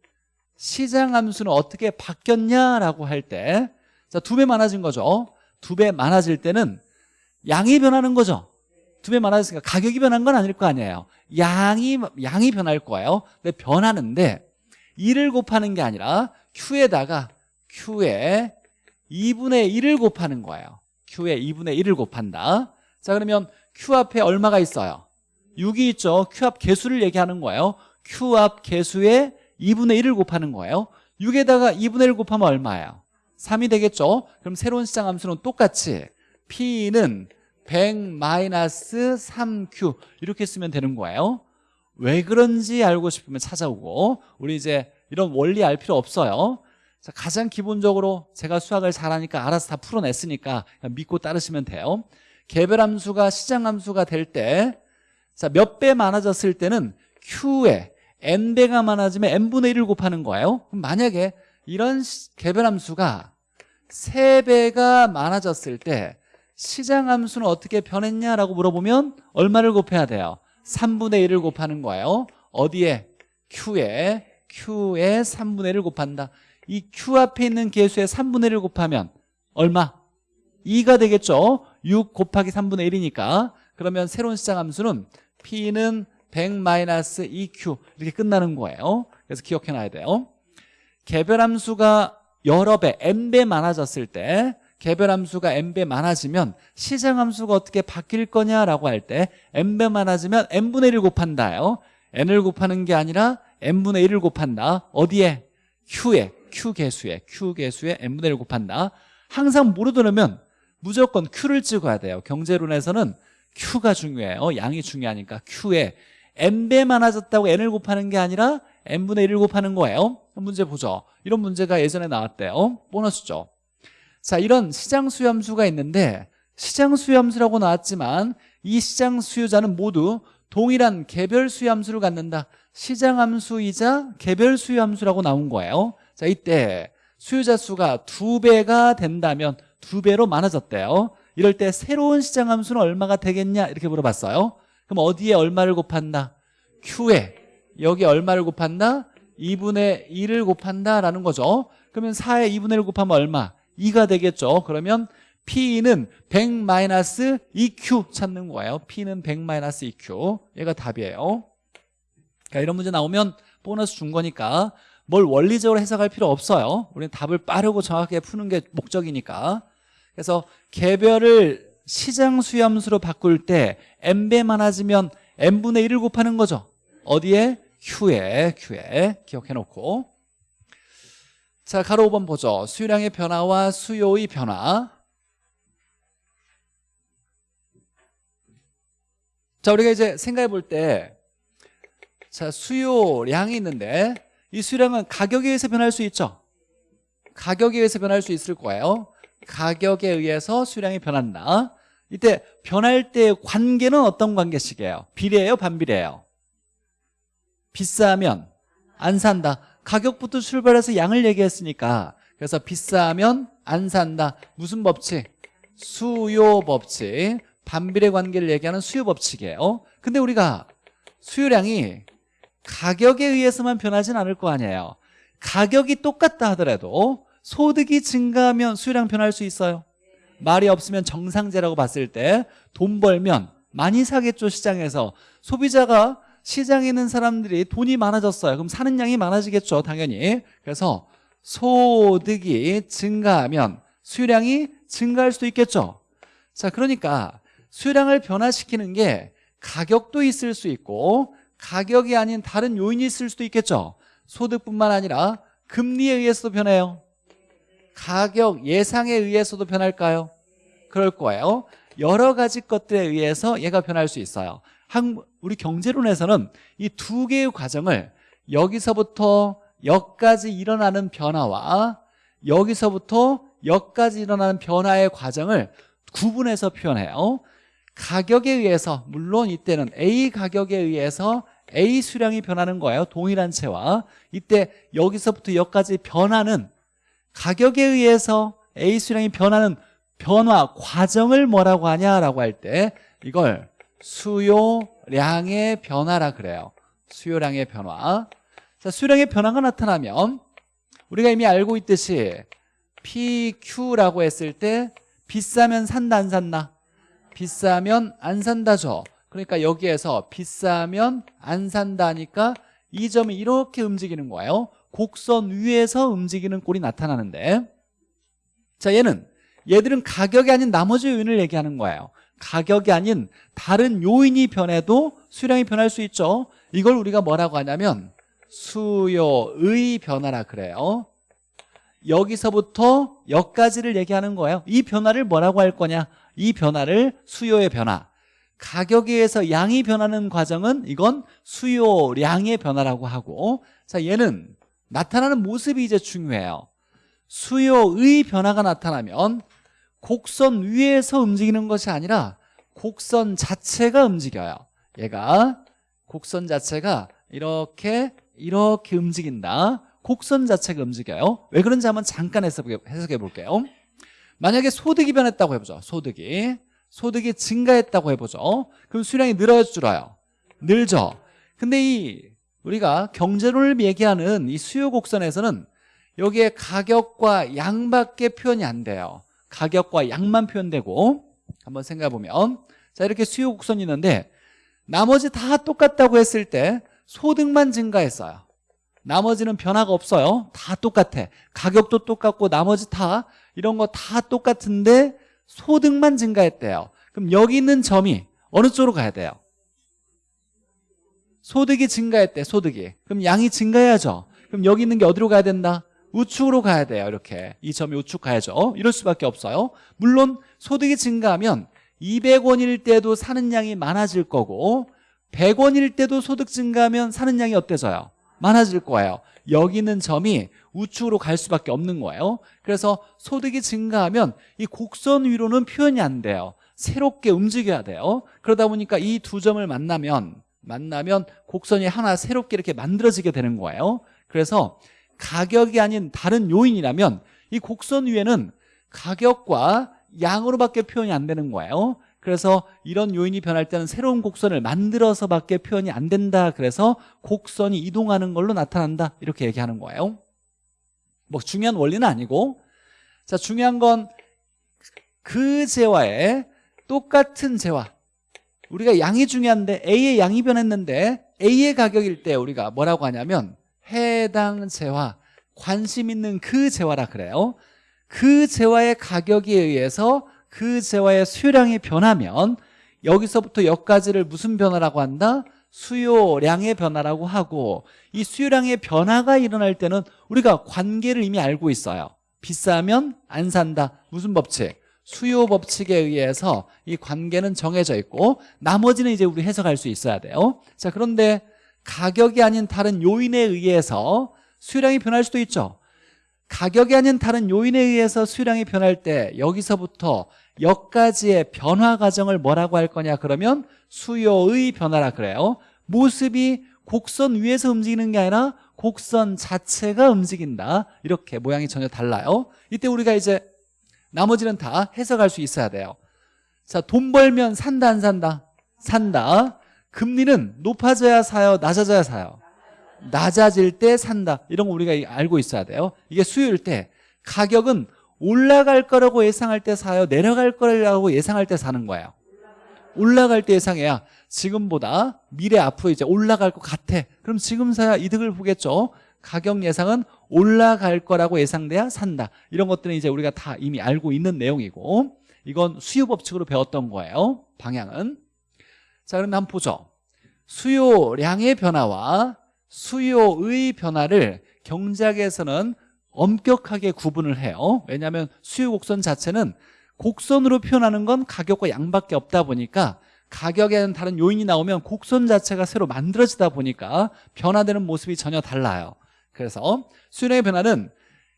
시장 함수는 어떻게 바뀌었냐라고 할 때 자 두 배 많아진 거죠. 두 배 많아질 때는 양이 변하는 거죠. 두 배 많아졌으니까 가격이 변한 건 아닐 거 아니에요. 양이 양이 변할 거예요. 근데 변하는데 1을 곱하는 게 아니라 Q에다가 Q에 2분의 1을 곱하는 거예요. Q에 2분의 1을 곱한다. 자 그러면 Q 앞에 얼마가 있어요? 6이 있죠. Q 앞 개수를 얘기하는 거예요. Q 앞 개수에 2분의 1을 곱하는 거예요. 6에다가 2분의 1 곱하면 얼마예요? 3이 되겠죠? 그럼 새로운 시장 함수는 똑같이 P는 100-3Q 이렇게 쓰면 되는 거예요. 왜 그런지 알고 싶으면 찾아오고. 우리 이제 이런 원리 알 필요 없어요. 자, 가장 기본적으로 제가 수학을 잘하니까 알아서 다 풀어냈으니까 믿고 따르시면 돼요. 개별함수가 시장함수가 될때몇배 많아졌을 때는 Q에 n배가 많아지면 n분의 1을 곱하는 거예요 그럼 만약에 이런 개별함수가 3배가 많아졌을 때 시장함수는 어떻게 변했냐라고 물어보면 얼마를 곱해야 돼요? 3분의 1을 곱하는 거예요 어디에? Q에 Q에 3분의 1을 곱한다 이 Q 앞에 있는 개수에 3분의 1을 곱하면 얼마? 2가 되겠죠 6 곱하기 3분의 1이니까 그러면 새로운 시장함수는 P는 100-2Q 이렇게 끝나는 거예요. 그래서 기억해놔야 돼요. 개별함수가 여러 배, n배 많아졌을 때 개별함수가 n배 많아지면 시장함수가 어떻게 바뀔 거냐라고 할 때 n배 많아지면 n분의 1을 곱한다요. n을 곱하는 게 아니라 n분의 1을 곱한다. 어디에? q에 q개수에 q개수에 n분의 1을 곱한다. 항상 모르더라면 무조건 q를 찍어야 돼요. 경제론에서는 q가 중요해요. 양이 중요하니까 q에 n배 많아졌다고 n을 곱하는 게 아니라 n분의 1을 곱하는 거예요. 문제 보죠. 이런 문제가 예전에 나왔대요. 보너스죠. 자 이런 시장 수요함수가 있는데 시장 수요함수라고 나왔지만 이 시장 수요자는 모두 동일한 개별 수요함수를 갖는다. 시장함수이자 개별 수요함수라고 나온 거예요. 자 이때 수요자 수가 두 배가 된다면 두 배로 많아졌대요. 이럴 때 새로운 시장함수는 얼마가 되겠냐? 이렇게 물어봤어요 그럼 어디에 얼마를 곱한다? Q에. 여기 얼마를 곱한다? 2분의 1을 곱한다라는 거죠. 그러면 4에 2분의 1 곱하면 얼마? 2가 되겠죠. 그러면 P는 100-2Q 찾는 거예요. P는 100-2Q 얘가 답이에요. 그러니까 이런 문제 나오면 보너스 준 거니까 뭘 원리적으로 해석할 필요 없어요. 우리는 답을 빠르고 정확하게 푸는 게 목적이니까. 그래서 개별을 시장 수염수로 바꿀 때 n배 많아지면 n분의 1을 곱하는 거죠. 어디에? Q에 Q에 기억해 놓고. 자 가로 5번 보죠. 수요량의 변화와 수요의 변화. 자 우리가 이제 생각해 볼 때 자 수요량이 있는데 이 수요량은 가격에 의해서 변할 수 있죠? 가격에 의해서 변할 수 있을 거예요. 가격에 의해서 수량이 변한다 이때 변할 때 관계는 어떤 관계식이에요? 비례예요? 반비례예요? 비싸면 안 산다 가격부터 출발해서 양을 얘기했으니까 그래서 비싸면 안 산다 무슨 법칙? 수요 법칙 반비례 관계를 얘기하는 수요 법칙이에요 근데 우리가 수요량이 가격에 의해서만 변하진 않을 거 아니에요 가격이 똑같다 하더라도 소득이 증가하면 수요량 변할 수 있어요 말이 없으면 정상제라고 봤을 때 돈 벌면 많이 사겠죠 시장에서. 소비자가 시장에 있는 사람들이 돈이 많아졌어요. 그럼 사는 양이 많아지겠죠 당연히. 그래서 소득이 증가하면 수량이 증가할 수도 있겠죠. 자 그러니까 수량을 변화시키는 게 가격도 있을 수 있고 가격이 아닌 다른 요인이 있을 수도 있겠죠. 소득뿐만 아니라 금리에 의해서도 변해요 가격 예상에 의해서도 변할까요? 그럴 거예요. 여러 가지 것들에 의해서 얘가 변할 수 있어요. 한, 우리 경제론에서는 이 두 개의 과정을 여기서부터 여기까지 일어나는 변화와 여기서부터 여기까지 일어나는 변화의 과정을 구분해서 표현해요. 가격에 의해서 물론 이때는 A 가격에 의해서 A 수량이 변하는 거예요. 동일한 채와. 이때 여기서부터 여기까지 변하는 가격에 의해서 A 수량이 변하는 변화 과정을 뭐라고 하냐라고 할 때 이걸 수요량의 변화라 그래요. 수요량의 변화. 자, 수요량의 변화가 나타나면 우리가 이미 알고 있듯이 PQ라고 했을 때 비싸면 산다 안 산다? 비싸면 안 산다죠. 그러니까 여기에서 비싸면 안 산다니까 이 점이 이렇게 움직이는 거예요 곡선 위에서 움직이는 꼴이 나타나는데 자 얘는 얘들은 가격이 아닌 나머지 요인을 얘기하는 거예요. 가격이 아닌 다른 요인이 변해도 수량이 변할 수 있죠. 이걸 우리가 뭐라고 하냐면 수요의 변화라 그래요. 여기서부터 여기까지를 얘기하는 거예요. 이 변화를 뭐라고 할 거냐? 이 변화를 수요의 변화. 가격에 의해서 양이 변하는 과정은 이건 수요량의 변화라고 하고 자 얘는 나타나는 모습이 이제 중요해요. 수요의 변화가 나타나면 곡선 위에서 움직이는 것이 아니라 곡선 자체가 움직여요. 얘가 곡선 자체가 이렇게 이렇게 움직인다. 곡선 자체가 움직여요. 왜 그런지 한번 잠깐 해석해 볼게요. 만약에 소득이 변했다고 해보죠. 소득이. 소득이 증가했다고 해보죠. 그럼 수량이 늘어요 줄어요. 늘죠. 근데 이 우리가 경제론을 얘기하는 이 수요 곡선에서는 여기에 가격과 양밖에 표현이 안 돼요. 가격과 양만 표현되고 한번 생각해 보면. 자 이렇게 수요 곡선이 있는데 나머지 다 똑같다고 했을 때 소득만 증가했어요. 나머지는 변화가 없어요. 다 똑같아. 가격도 똑같고 나머지 다 이런 거 다 똑같은데 소득만 증가했대요. 그럼 여기 있는 점이 어느 쪽으로 가야 돼요? 소득이 증가했대 소득이. 그럼 양이 증가해야죠. 그럼 여기 있는 게 어디로 가야 된다? 우측으로 가야 돼요 이렇게. 이 점이 우측 가야죠. 이럴 수밖에 없어요. 물론 소득이 증가하면 200원일 때도 사는 양이 많아질 거고 100원일 때도 소득 증가하면 사는 양이 어때져요? 많아질 거예요. 여기 있는 점이 우측으로 갈 수밖에 없는 거예요. 그래서 소득이 증가하면 이 곡선 위로는 표현이 안 돼요. 새롭게 움직여야 돼요. 그러다 보니까 이 두 점을 만나면 만나면 곡선이 하나 새롭게 이렇게 만들어지게 되는 거예요. 그래서 가격이 아닌 다른 요인이라면 이 곡선 위에는 가격과 양으로밖에 표현이 안 되는 거예요. 그래서 이런 요인이 변할 때는 새로운 곡선을 만들어서 밖에 표현이 안 된다. 그래서 곡선이 이동하는 걸로 나타난다. 이렇게 얘기하는 거예요. 뭐 중요한 원리는 아니고 자 중요한 건 그 재화에 똑같은 재화 우리가 양이 중요한데 A의 양이 변했는데 A의 가격일 때 우리가 뭐라고 하냐면 해당 재화 관심 있는 그 재화라 그래요 그 재화의 가격에 의해서 그 재화의 수요량이 변하면 여기서부터 여기까지를 무슨 변화라고 한다? 수요량의 변화라고 하고 이 수요량의 변화가 일어날 때는 우리가 관계를 이미 알고 있어요 비싸면 안 산다 무슨 법칙? 수요 법칙에 의해서 이 관계는 정해져 있고 나머지는 이제 우리 해석할 수 있어야 돼요. 자 그런데 가격이 아닌 다른 요인에 의해서 수요량이 변할 수도 있죠. 가격이 아닌 다른 요인에 의해서 수요량이 변할 때 여기서부터 여기까지의 변화 과정을 뭐라고 할 거냐 그러면 수요의 변화라 그래요. 모습이 곡선 위에서 움직이는 게 아니라 곡선 자체가 움직인다. 이렇게 모양이 전혀 달라요. 이때 우리가 이제 나머지는 다 해석할 수 있어야 돼요. 자 돈 벌면 산다 안 산다? 산다. 금리는 높아져야 사요 낮아져야 사요? 낮아질 때 산다. 이런 거 우리가 알고 있어야 돼요. 이게 수요일 때 가격은 올라갈 거라고 예상할 때 사요 내려갈 거라고 예상할 때 사는 거예요. 올라갈 때 예상해야 지금보다 미래 앞으로 이제 올라갈 것 같아. 그럼 지금서야 이득을 보겠죠? 가격 예상은 올라갈 거라고 예상돼야 산다. 이런 것들은 이제 우리가 다 이미 알고 있는 내용이고 이건 수요 법칙으로 배웠던 거예요. 방향은. 자 그럼 한번 보죠. 수요량의 변화와 수요의 변화를 경제학에서는 엄격하게 구분을 해요. 왜냐하면 수요 곡선 자체는 곡선으로 표현하는 건 가격과 양밖에 없다 보니까 가격에는 다른 요인이 나오면 곡선 자체가 새로 만들어지다 보니까 변화되는 모습이 전혀 달라요 그래서 수량의 변화는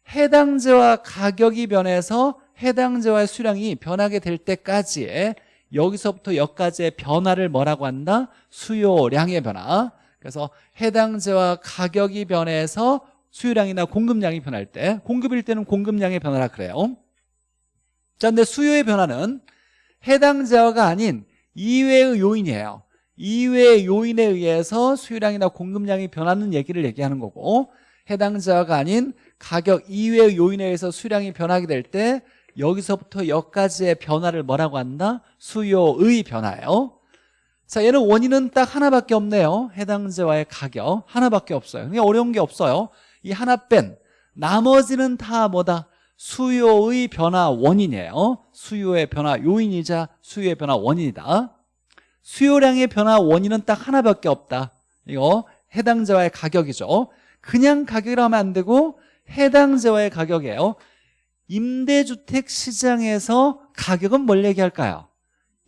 해당제와 가격이 변해서 해당제와의 수량이 변하게 될 때까지의 여기서부터 여기까지의 변화를 뭐라고 한다? 수요량의 변화. 그래서 해당제와 가격이 변해서 수요량이나 공급량이 변할 때 공급일 때는 공급량의 변화라 그래요. 자 근데 수요의 변화는 해당제어가 아닌 이외의 요인이에요. 이외의 요인에 의해서 수요량이나 공급량이 변하는 얘기를 얘기하는 거고 해당자가 아닌 가격 이외의 요인에 의해서 수량이 변하게 될 때 여기서부터 여기까지의 변화를 뭐라고 한다? 수요의 변화예요. 자 얘는 원인은 딱 하나밖에 없네요. 해당제와의 가격 하나밖에 없어요. 그냥 어려운 게 없어요. 이 하나 뺀 나머지는 다 뭐다? 수요의 변화 원인이에요. 수요의 변화 요인이자 수요의 변화 원인이다. 수요량의 변화 원인은 딱 하나밖에 없다. 이거 해당제와의 가격이죠 그냥 가격이라 하면 안 되고 해당제와의 가격이에요. 임대주택 시장에서 가격은 뭘 얘기할까요?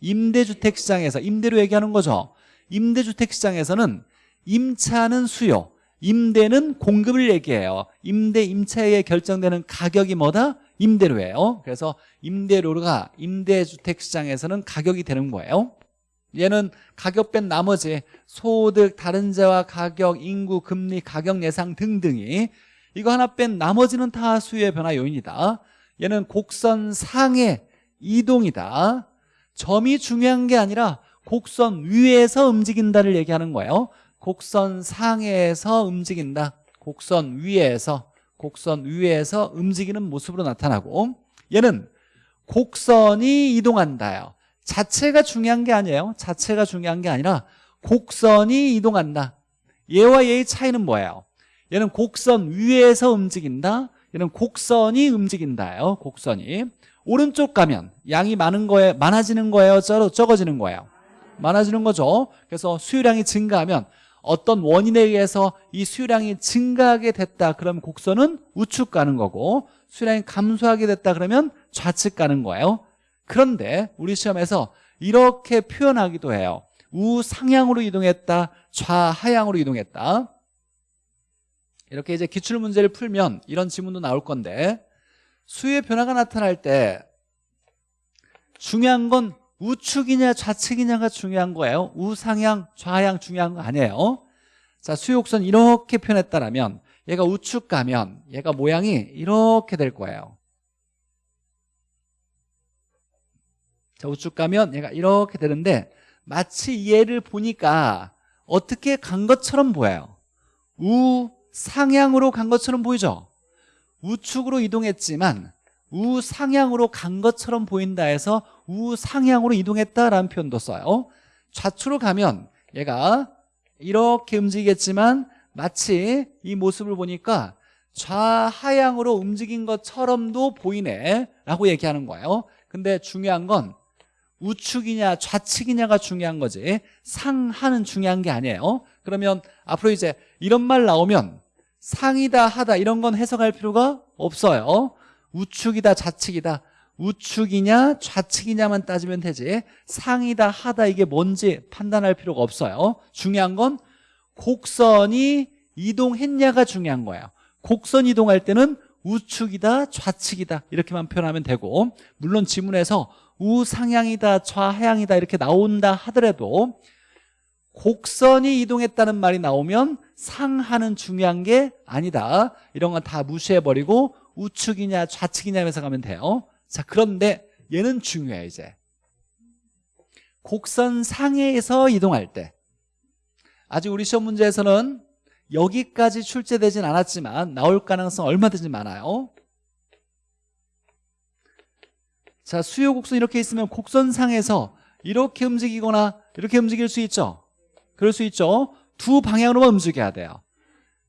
임대주택 시장에서 임대로 얘기하는 거죠. 임대주택 시장에서는 임차는 수요 임대는 공급을 얘기해요. 임대 임차에 결정되는 가격이 뭐다? 임대료예요. 그래서 임대료가 임대주택 시장에서는 가격이 되는 거예요 얘는 가격 뺀 나머지 소득, 다른 재와 가격, 인구, 금리, 가격 예상 등등이 이거 하나 뺀 나머지는 다 수요의 변화 요인이다. 얘는 곡선 상의 이동이다. 점이 중요한 게 아니라 곡선 위에서 움직인다를 얘기하는 거예요. 곡선 상에서 움직인다. 곡선 위에서 곡선 위에서 움직이는 모습으로 나타나고 얘는 곡선이 이동한다요 자체가 중요한 게 아니에요. 자체가 중요한 게 아니라 곡선이 이동한다. 얘와 얘의 차이는 뭐예요? 얘는 곡선 위에서 움직인다. 얘는 곡선이 움직인다요. 곡선이. 오른쪽 가면 양이 많은 거에 많아지는 거예요? 적어지는 거예요? 많아지는 거죠. 그래서 수요량이 증가하면 어떤 원인에 의해서 이 수요량이 증가하게 됐다. 그러면 곡선은 우측 가는 거고 수요량이 감소하게 됐다. 그러면 좌측 가는 거예요 그런데 우리 시험에서 이렇게 표현하기도 해요. 우상향으로 이동했다 좌하향으로 이동했다. 이렇게 이제 기출문제를 풀면 이런 지문도 나올 건데 수의 변화가 나타날 때 중요한 건 우측이냐 좌측이냐가 중요한 거예요. 우상향 좌하향 중요한 거 아니에요. 자 수요곡선 이렇게 표현했다면 얘가 우측 가면 얘가 모양이 이렇게 될 거예요 자 우측 가면 얘가 이렇게 되는데 마치 얘를 보니까 어떻게 간 것처럼 보여요. 우상향으로 간 것처럼 보이죠? 우측으로 이동했지만 우상향으로 간 것처럼 보인다 해서 우상향으로 이동했다라는 표현도 써요. 좌측으로 가면 얘가 이렇게 움직이겠지만 마치 이 모습을 보니까 좌하향으로 움직인 것처럼도 보이네 라고 얘기하는 거예요. 근데 중요한 건 우측이냐 좌측이냐가 중요한 거지. 상하는 중요한 게 아니에요. 그러면 앞으로 이제 이런 말 나오면 상이다 하다 이런 건 해석할 필요가 없어요. 우측이다 좌측이다. 우측이냐 좌측이냐만 따지면 되지. 상이다 하다 이게 뭔지 판단할 필요가 없어요. 중요한 건 곡선이 이동했냐가 중요한 거예요. 곡선 이동할 때는 우측이다 좌측이다 이렇게만 표현하면 되고 물론 지문에서 우상향이다 좌하향이다 이렇게 나온다 하더라도 곡선이 이동했다는 말이 나오면 상하는 중요한 게 아니다. 이런 건 다 무시해버리고 우측이냐 좌측이냐 면서 가면 돼요. 자 그런데 얘는 중요해 이제. 곡선 상해에서 이동할 때. 아직 우리 시험 문제에서는 여기까지 출제되진 않았지만 나올 가능성 얼마든지 많아요 자 수요 곡선 이렇게 있으면 곡선상에서 이렇게 움직이거나 이렇게 움직일 수 있죠? 그럴 수 있죠? 두 방향으로만 움직여야 돼요.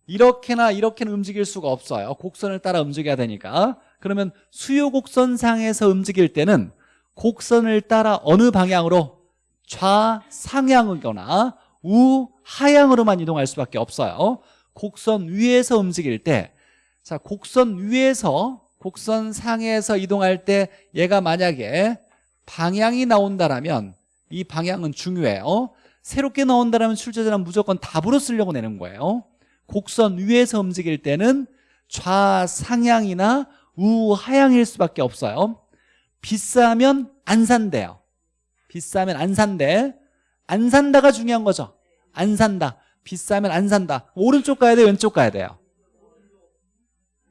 이렇게나 이렇게는 움직일 수가 없어요. 곡선을 따라 움직여야 되니까. 그러면 수요 곡선상에서 움직일 때는 곡선을 따라 어느 방향으로? 좌상향이거나 우하향으로만 이동할 수밖에 없어요. 곡선 위에서 움직일 때 자, 곡선 위에서 곡선 상에서 이동할 때 얘가 만약에 방향이 나온다라면 이 방향은 중요해요. 새롭게 나온다라면 출제자는 무조건 답으로 쓰려고 내는 거예요. 곡선 위에서 움직일 때는 좌상향이나 우하향일 수밖에 없어요. 비싸면 안 산대요. 비싸면 안 산대. 안 산다가 중요한 거죠. 안 산다. 비싸면 안 산다. 오른쪽 가야 돼 왼쪽 가야 돼요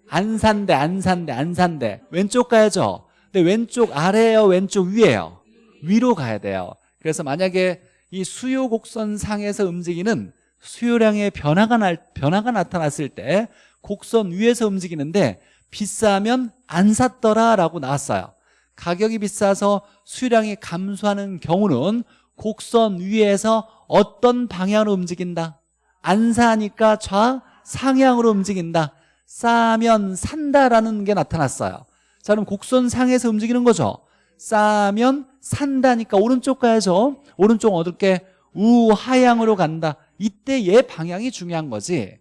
안 산대 안 산대 안 산대. 왼쪽 가야죠. 근데 왼쪽 아래예요? 왼쪽 위에요? 위로 가야 돼요. 그래서 만약에 이 수요 곡선 상에서 움직이는 수요량의 변화가, 날, 변화가 나타났을 때 곡선 위에서 움직이는데 비싸면 안 샀더라 라고 나왔어요. 가격이 비싸서 수요량이 감소하는 경우는 곡선 위에서 어떤 방향으로 움직인다? 안 사니까 좌상향으로 움직인다 싸면 산다라는 게 나타났어요. 자 그럼 곡선 상에서 움직이는 거죠. 싸면 산다니까 오른쪽 가야죠. 오른쪽 어둡게 우하향으로 간다. 이때 얘 방향이 중요한 거지.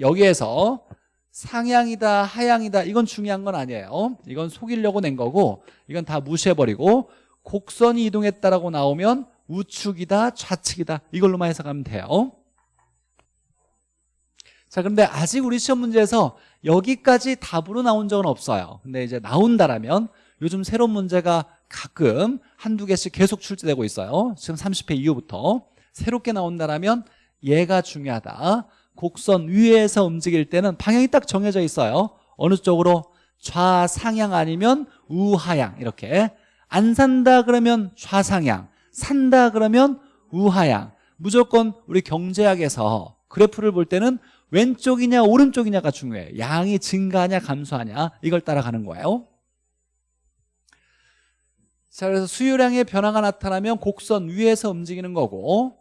여기에서 상향이다 하향이다 이건 중요한 건 아니에요. 이건 속이려고 낸 거고 이건 다 무시해버리고 곡선이 이동했다라고 나오면 우측이다 좌측이다 이걸로만 해석하면 돼요 자 그런데 아직 우리 시험 문제에서 여기까지 답으로 나온 적은 없어요. 근데 이제 나온다라면 요즘 새로운 문제가 가끔 한두 개씩 계속 출제되고 있어요. 지금 30회 이후부터. 새롭게 나온다라면 얘가 중요하다. 곡선 위에서 움직일 때는 방향이 딱 정해져 있어요. 어느 쪽으로? 좌상향 아니면 우하향. 이렇게. 안 산다 그러면 좌상향. 산다 그러면 우하향. 무조건 우리 경제학에서 그래프를 볼 때는 왼쪽이냐 오른쪽이냐가 중요해요 양이 증가하냐 감소하냐. 이걸 따라가는 거예요. 자 그래서 수요량의 변화가 나타나면 곡선 위에서 움직이는 거고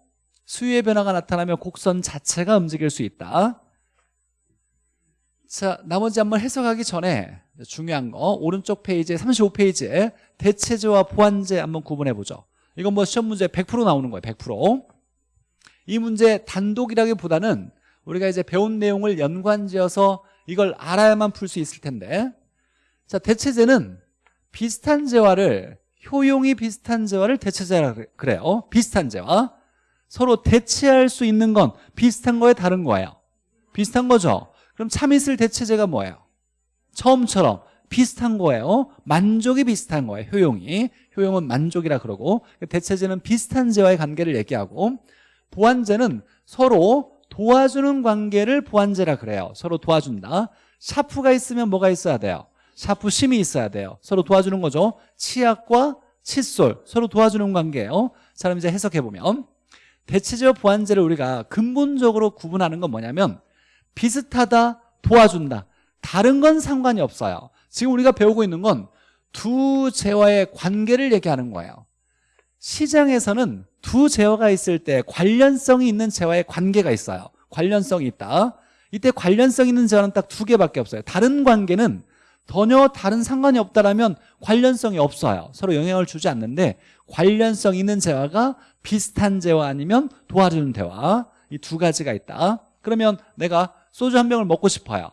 수요의 변화가 나타나면 곡선 자체가 움직일 수 있다. 자 나머지 한번 해석하기 전에 중요한 거 오른쪽 페이지에 35페이지에 대체제와 보완제 한번 구분해 보죠. 이건 뭐 시험 문제 100% 나오는 거예요 100%이 문제 단독이라기보다는 우리가 이제 배운 내용을 연관지어서 이걸 알아야만 풀 수 있을 텐데. 자 대체제는 비슷한 재화를 효용이 비슷한 재화를 대체제라 그래요. 비슷한 재화. 서로 대체할 수 있는 건 비슷한 거에 다른 거예요. 비슷한 거죠. 그럼 참이슬 대체제가 뭐예요? 처음처럼 비슷한 거예요. 만족이 비슷한 거예요. 효용이. 효용은 만족이라 그러고. 대체제는 비슷한 재와의 관계를 얘기하고. 보완제는 서로 도와주는 관계를 보완제라 그래요. 서로 도와준다. 샤프가 있으면 뭐가 있어야 돼요? 샤프 심이 있어야 돼요. 서로 도와주는 거죠. 치약과 칫솔. 서로 도와주는 관계예요. 자 그럼 이제 해석해보면 대체제와 보완제를 우리가 근본적으로 구분하는 건 뭐냐면 비슷하다 도와준다. 다른 건 상관이 없어요. 지금 우리가 배우고 있는 건 두 재화의 관계를 얘기하는 거예요. 시장에서는 두 재화가 있을 때 관련성이 있는 재화의 관계가 있어요. 관련성이 있다. 이때 관련성 있는 재화는 딱 두 개밖에 없어요. 다른 관계는 전혀 다른 상관이 없다라면 관련성이 없어요. 서로 영향을 주지 않는데 관련성 있는 재화가 비슷한 재화 아니면 도와주는 대화. 이 두 가지가 있다. 그러면 내가 소주 한 병을 먹고 싶어요.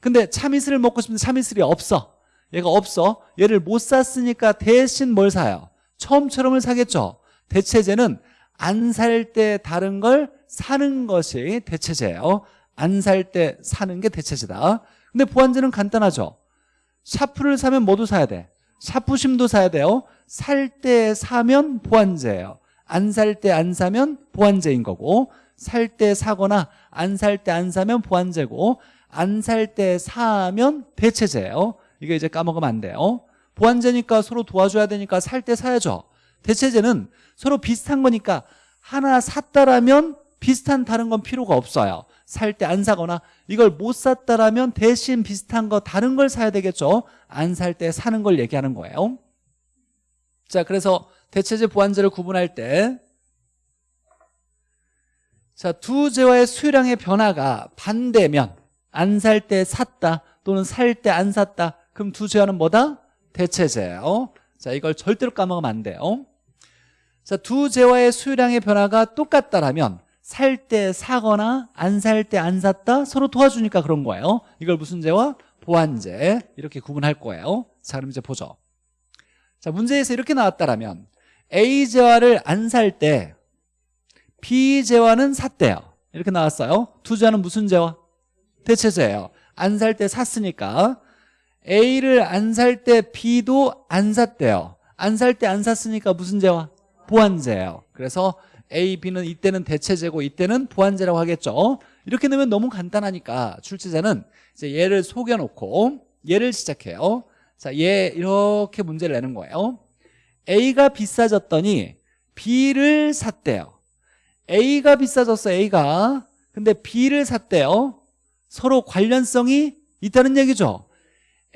근데 참이슬을 먹고 싶은데 참이슬이 없어. 얘가 없어. 얘를 못 샀으니까 대신 뭘 사요? 처음처럼을 사겠죠 대체제는 안 살 때 다른 걸 사는 것이 대체제예요. 안 살 때 사는 게 대체제다. 근데 보완제는 간단하죠. 샤프를 사면 뭐도 사야 돼? 샤프심도 사야 돼요. 살 때 사면 보완제예요. 안 살 때 안 사면 보완제인 거고 살 때 사거나 안 살 때 안 사면 보완제고 안 살 때 사면 대체제예요. 이게 이제 까먹으면 안 돼요. 보완제니까 서로 도와줘야 되니까 살 때 사야죠. 대체제는 서로 비슷한 거니까 하나 샀다라면 비슷한 다른 건 필요가 없어요. 살 때 안 사거나 이걸 못 샀다라면 대신 비슷한 거 다른 걸 사야 되겠죠. 안 살 때 사는 걸 얘기하는 거예요. 자 그래서 대체제 보완제를 구분할 때 자, 두 재화의 수요량의 변화가 반대면 안 살 때 샀다 또는 살 때 안 샀다. 그럼 두 재화는 뭐다? 대체제예요. 자 이걸 절대로 까먹으면 안 돼요 자, 두 재화의 수요량의 변화가 똑같다라면 살 때 사거나 안 살 때 안 샀다 서로 도와주니까 그런 거예요. 이걸 무슨 재화? 보완제 이렇게 구분할 거예요. 자 그럼 이제 보죠. 자 문제에서 이렇게 나왔다라면 A 재화를 안 살 때 B 재화는 샀대요. 이렇게 나왔어요. 두 재화는 무슨 재화? 대체제예요. 안 살 때 샀으니까. A를 안 살 때 B도 안 샀대요. 안 살 때 안 샀으니까 무슨 재화? 보완제예요. 그래서 A, B는 이때는 대체제고 이때는 보완제라고 하겠죠. 이렇게 넣으면 너무 간단하니까 출제자는 이제 얘를 속여놓고 얘를 시작해요. 자, 얘 이렇게 문제를 내는 거예요. A가 비싸졌더니 B를 샀대요. A가 비싸졌어 A가. 근데 B를 샀대요. 서로 관련성이 있다는 얘기죠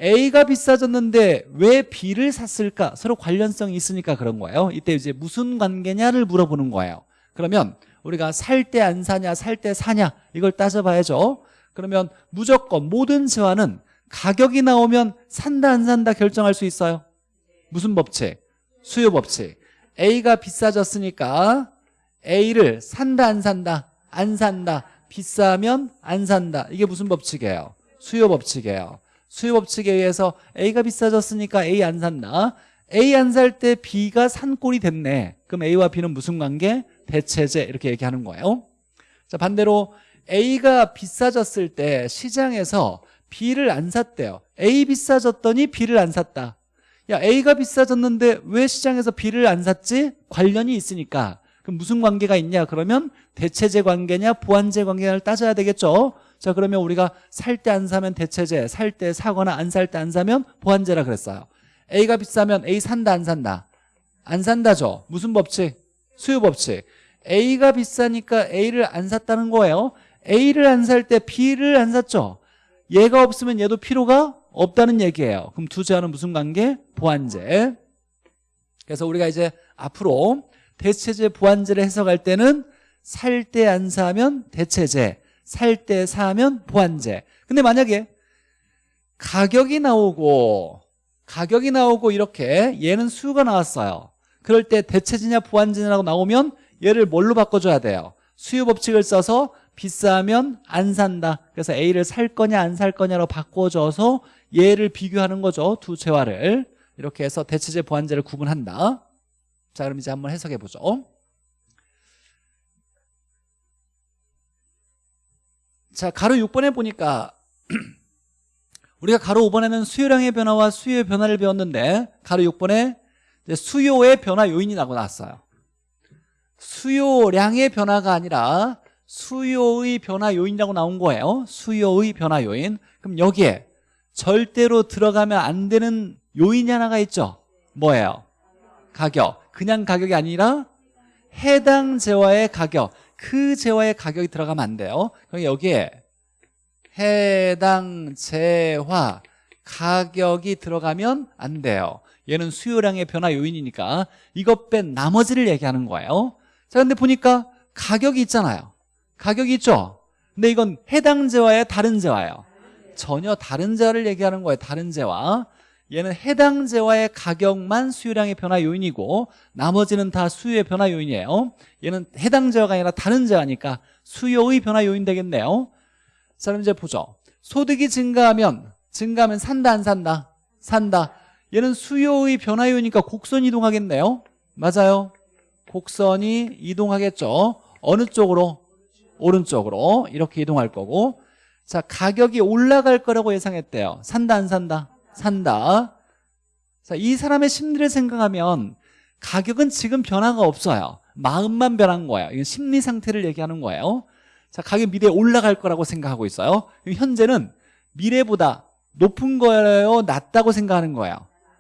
A가 비싸졌는데 왜 B를 샀을까? 서로 관련성이 있으니까 그런 거예요. 이때 이제 무슨 관계냐를 물어보는 거예요. 그러면 우리가 살 때 안 사냐 살 때 사냐 이걸 따져봐야죠. 그러면 무조건 모든 재화는 가격이 나오면 산다 안 산다 결정할 수 있어요? 무슨 법칙? 수요 법칙. A가 비싸졌으니까 A를 산다 안 산다 안 산다 비싸면 안 산다. 이게 무슨 법칙이에요? 수요 법칙이에요 수요 법칙에 의해서 A가 비싸졌으니까 A 안 산다. A 안 살 때 B가 산 꼴이 됐네. 그럼 A와 B는 무슨 관계? 대체제. 이렇게 얘기하는 거예요. 자 반대로 A가 비싸졌을 때 시장에서 B를 안 샀대요. A 비싸졌더니 B를 안 샀다. 야 A가 비싸졌는데 왜 시장에서 B를 안 샀지? 관련이 있으니까. 그럼 무슨 관계가 있냐? 그러면 대체제 관계냐? 보완제 관계냐를 따져야 되겠죠 자 그러면 우리가 살 때 안 사면 대체제 살 때 사거나 안 살 때 안 사면 보완제라 그랬어요. A가 비싸면 A 산다 안 산다? 안 산다죠. 무슨 법칙? 수요 법칙. A가 비싸니까 A를 안 샀다는 거예요. A를 안 살 때 B를 안 샀죠. 얘가 없으면 얘도 필요가 없다는 얘기예요. 그럼 두 제와는 무슨 관계? 보완제. 그래서 우리가 이제 앞으로 대체제 보완제를 해석할 때는 살 때 안 사면 대체제 살 때 사면 보완제. 근데 만약에 가격이 나오고 가격이 나오고 이렇게 얘는 수요가 나왔어요. 그럴 때 대체제냐 보완제냐라고 나오면 얘를 뭘로 바꿔줘야 돼요? 수요 법칙을 써서 비싸면 안 산다. 그래서 A를 살 거냐 안 살 거냐로 바꿔줘서 얘를 비교하는 거죠. 두 재화를. 이렇게 해서 대체제 보완제를 구분한다. 자 그럼 이제 한번 해석해 보죠 자 가로 6번에 보니까 우리가 가로 5번에는 수요량의 변화와 수요의 변화를 배웠는데 가로 6번에 수요의 변화 요인이 나고 나왔어요. 수요량의 변화가 아니라 수요의 변화 요인이라고 나온 거예요. 수요의 변화 요인. 그럼 여기에 절대로 들어가면 안 되는 요인이 하나가 있죠. 뭐예요? 가격. 그냥 가격이 아니라 해당 재화의 가격 그 재화의 가격이 들어가면 안 돼요. 그럼 여기에 해당 재화 가격이 들어가면 안 돼요. 얘는 수요량의 변화 요인이니까 이것 뺀 나머지를 얘기하는 거예요. 자 근데 보니까 가격이 있잖아요. 가격이 있죠? 근데 이건 해당 재화의 다른 재화예요. 전혀 다른 재화를 얘기하는 거예요 다른 재화 얘는 해당 재화의 가격만 수요량의 변화 요인이고 나머지는 다 수요의 변화 요인이에요. 얘는 해당 재화가 아니라 다른 재화니까 수요의 변화 요인 되겠네요. 자 그럼 이제 보죠. 소득이 증가하면 증가하면 산다 안 산다? 산다. 얘는 수요의 변화 요인이니까 곡선 이동하겠네요. 맞아요. 곡선이 이동하겠죠. 어느 쪽으로? 오른쪽으로 이렇게 이동할 거고. 자 가격이 올라갈 거라고 예상했대요. 산다 안 산다? 산다. 자, 이 사람의 심리를 생각하면 가격은 지금 변화가 없어요. 마음만 변한 거예요. 이건 심리 상태를 얘기하는 거예요. 자, 가격 미래에 올라갈 거라고 생각하고 있어요. 현재는 미래보다 높은 거예요? 낮다고 생각하는 거예요?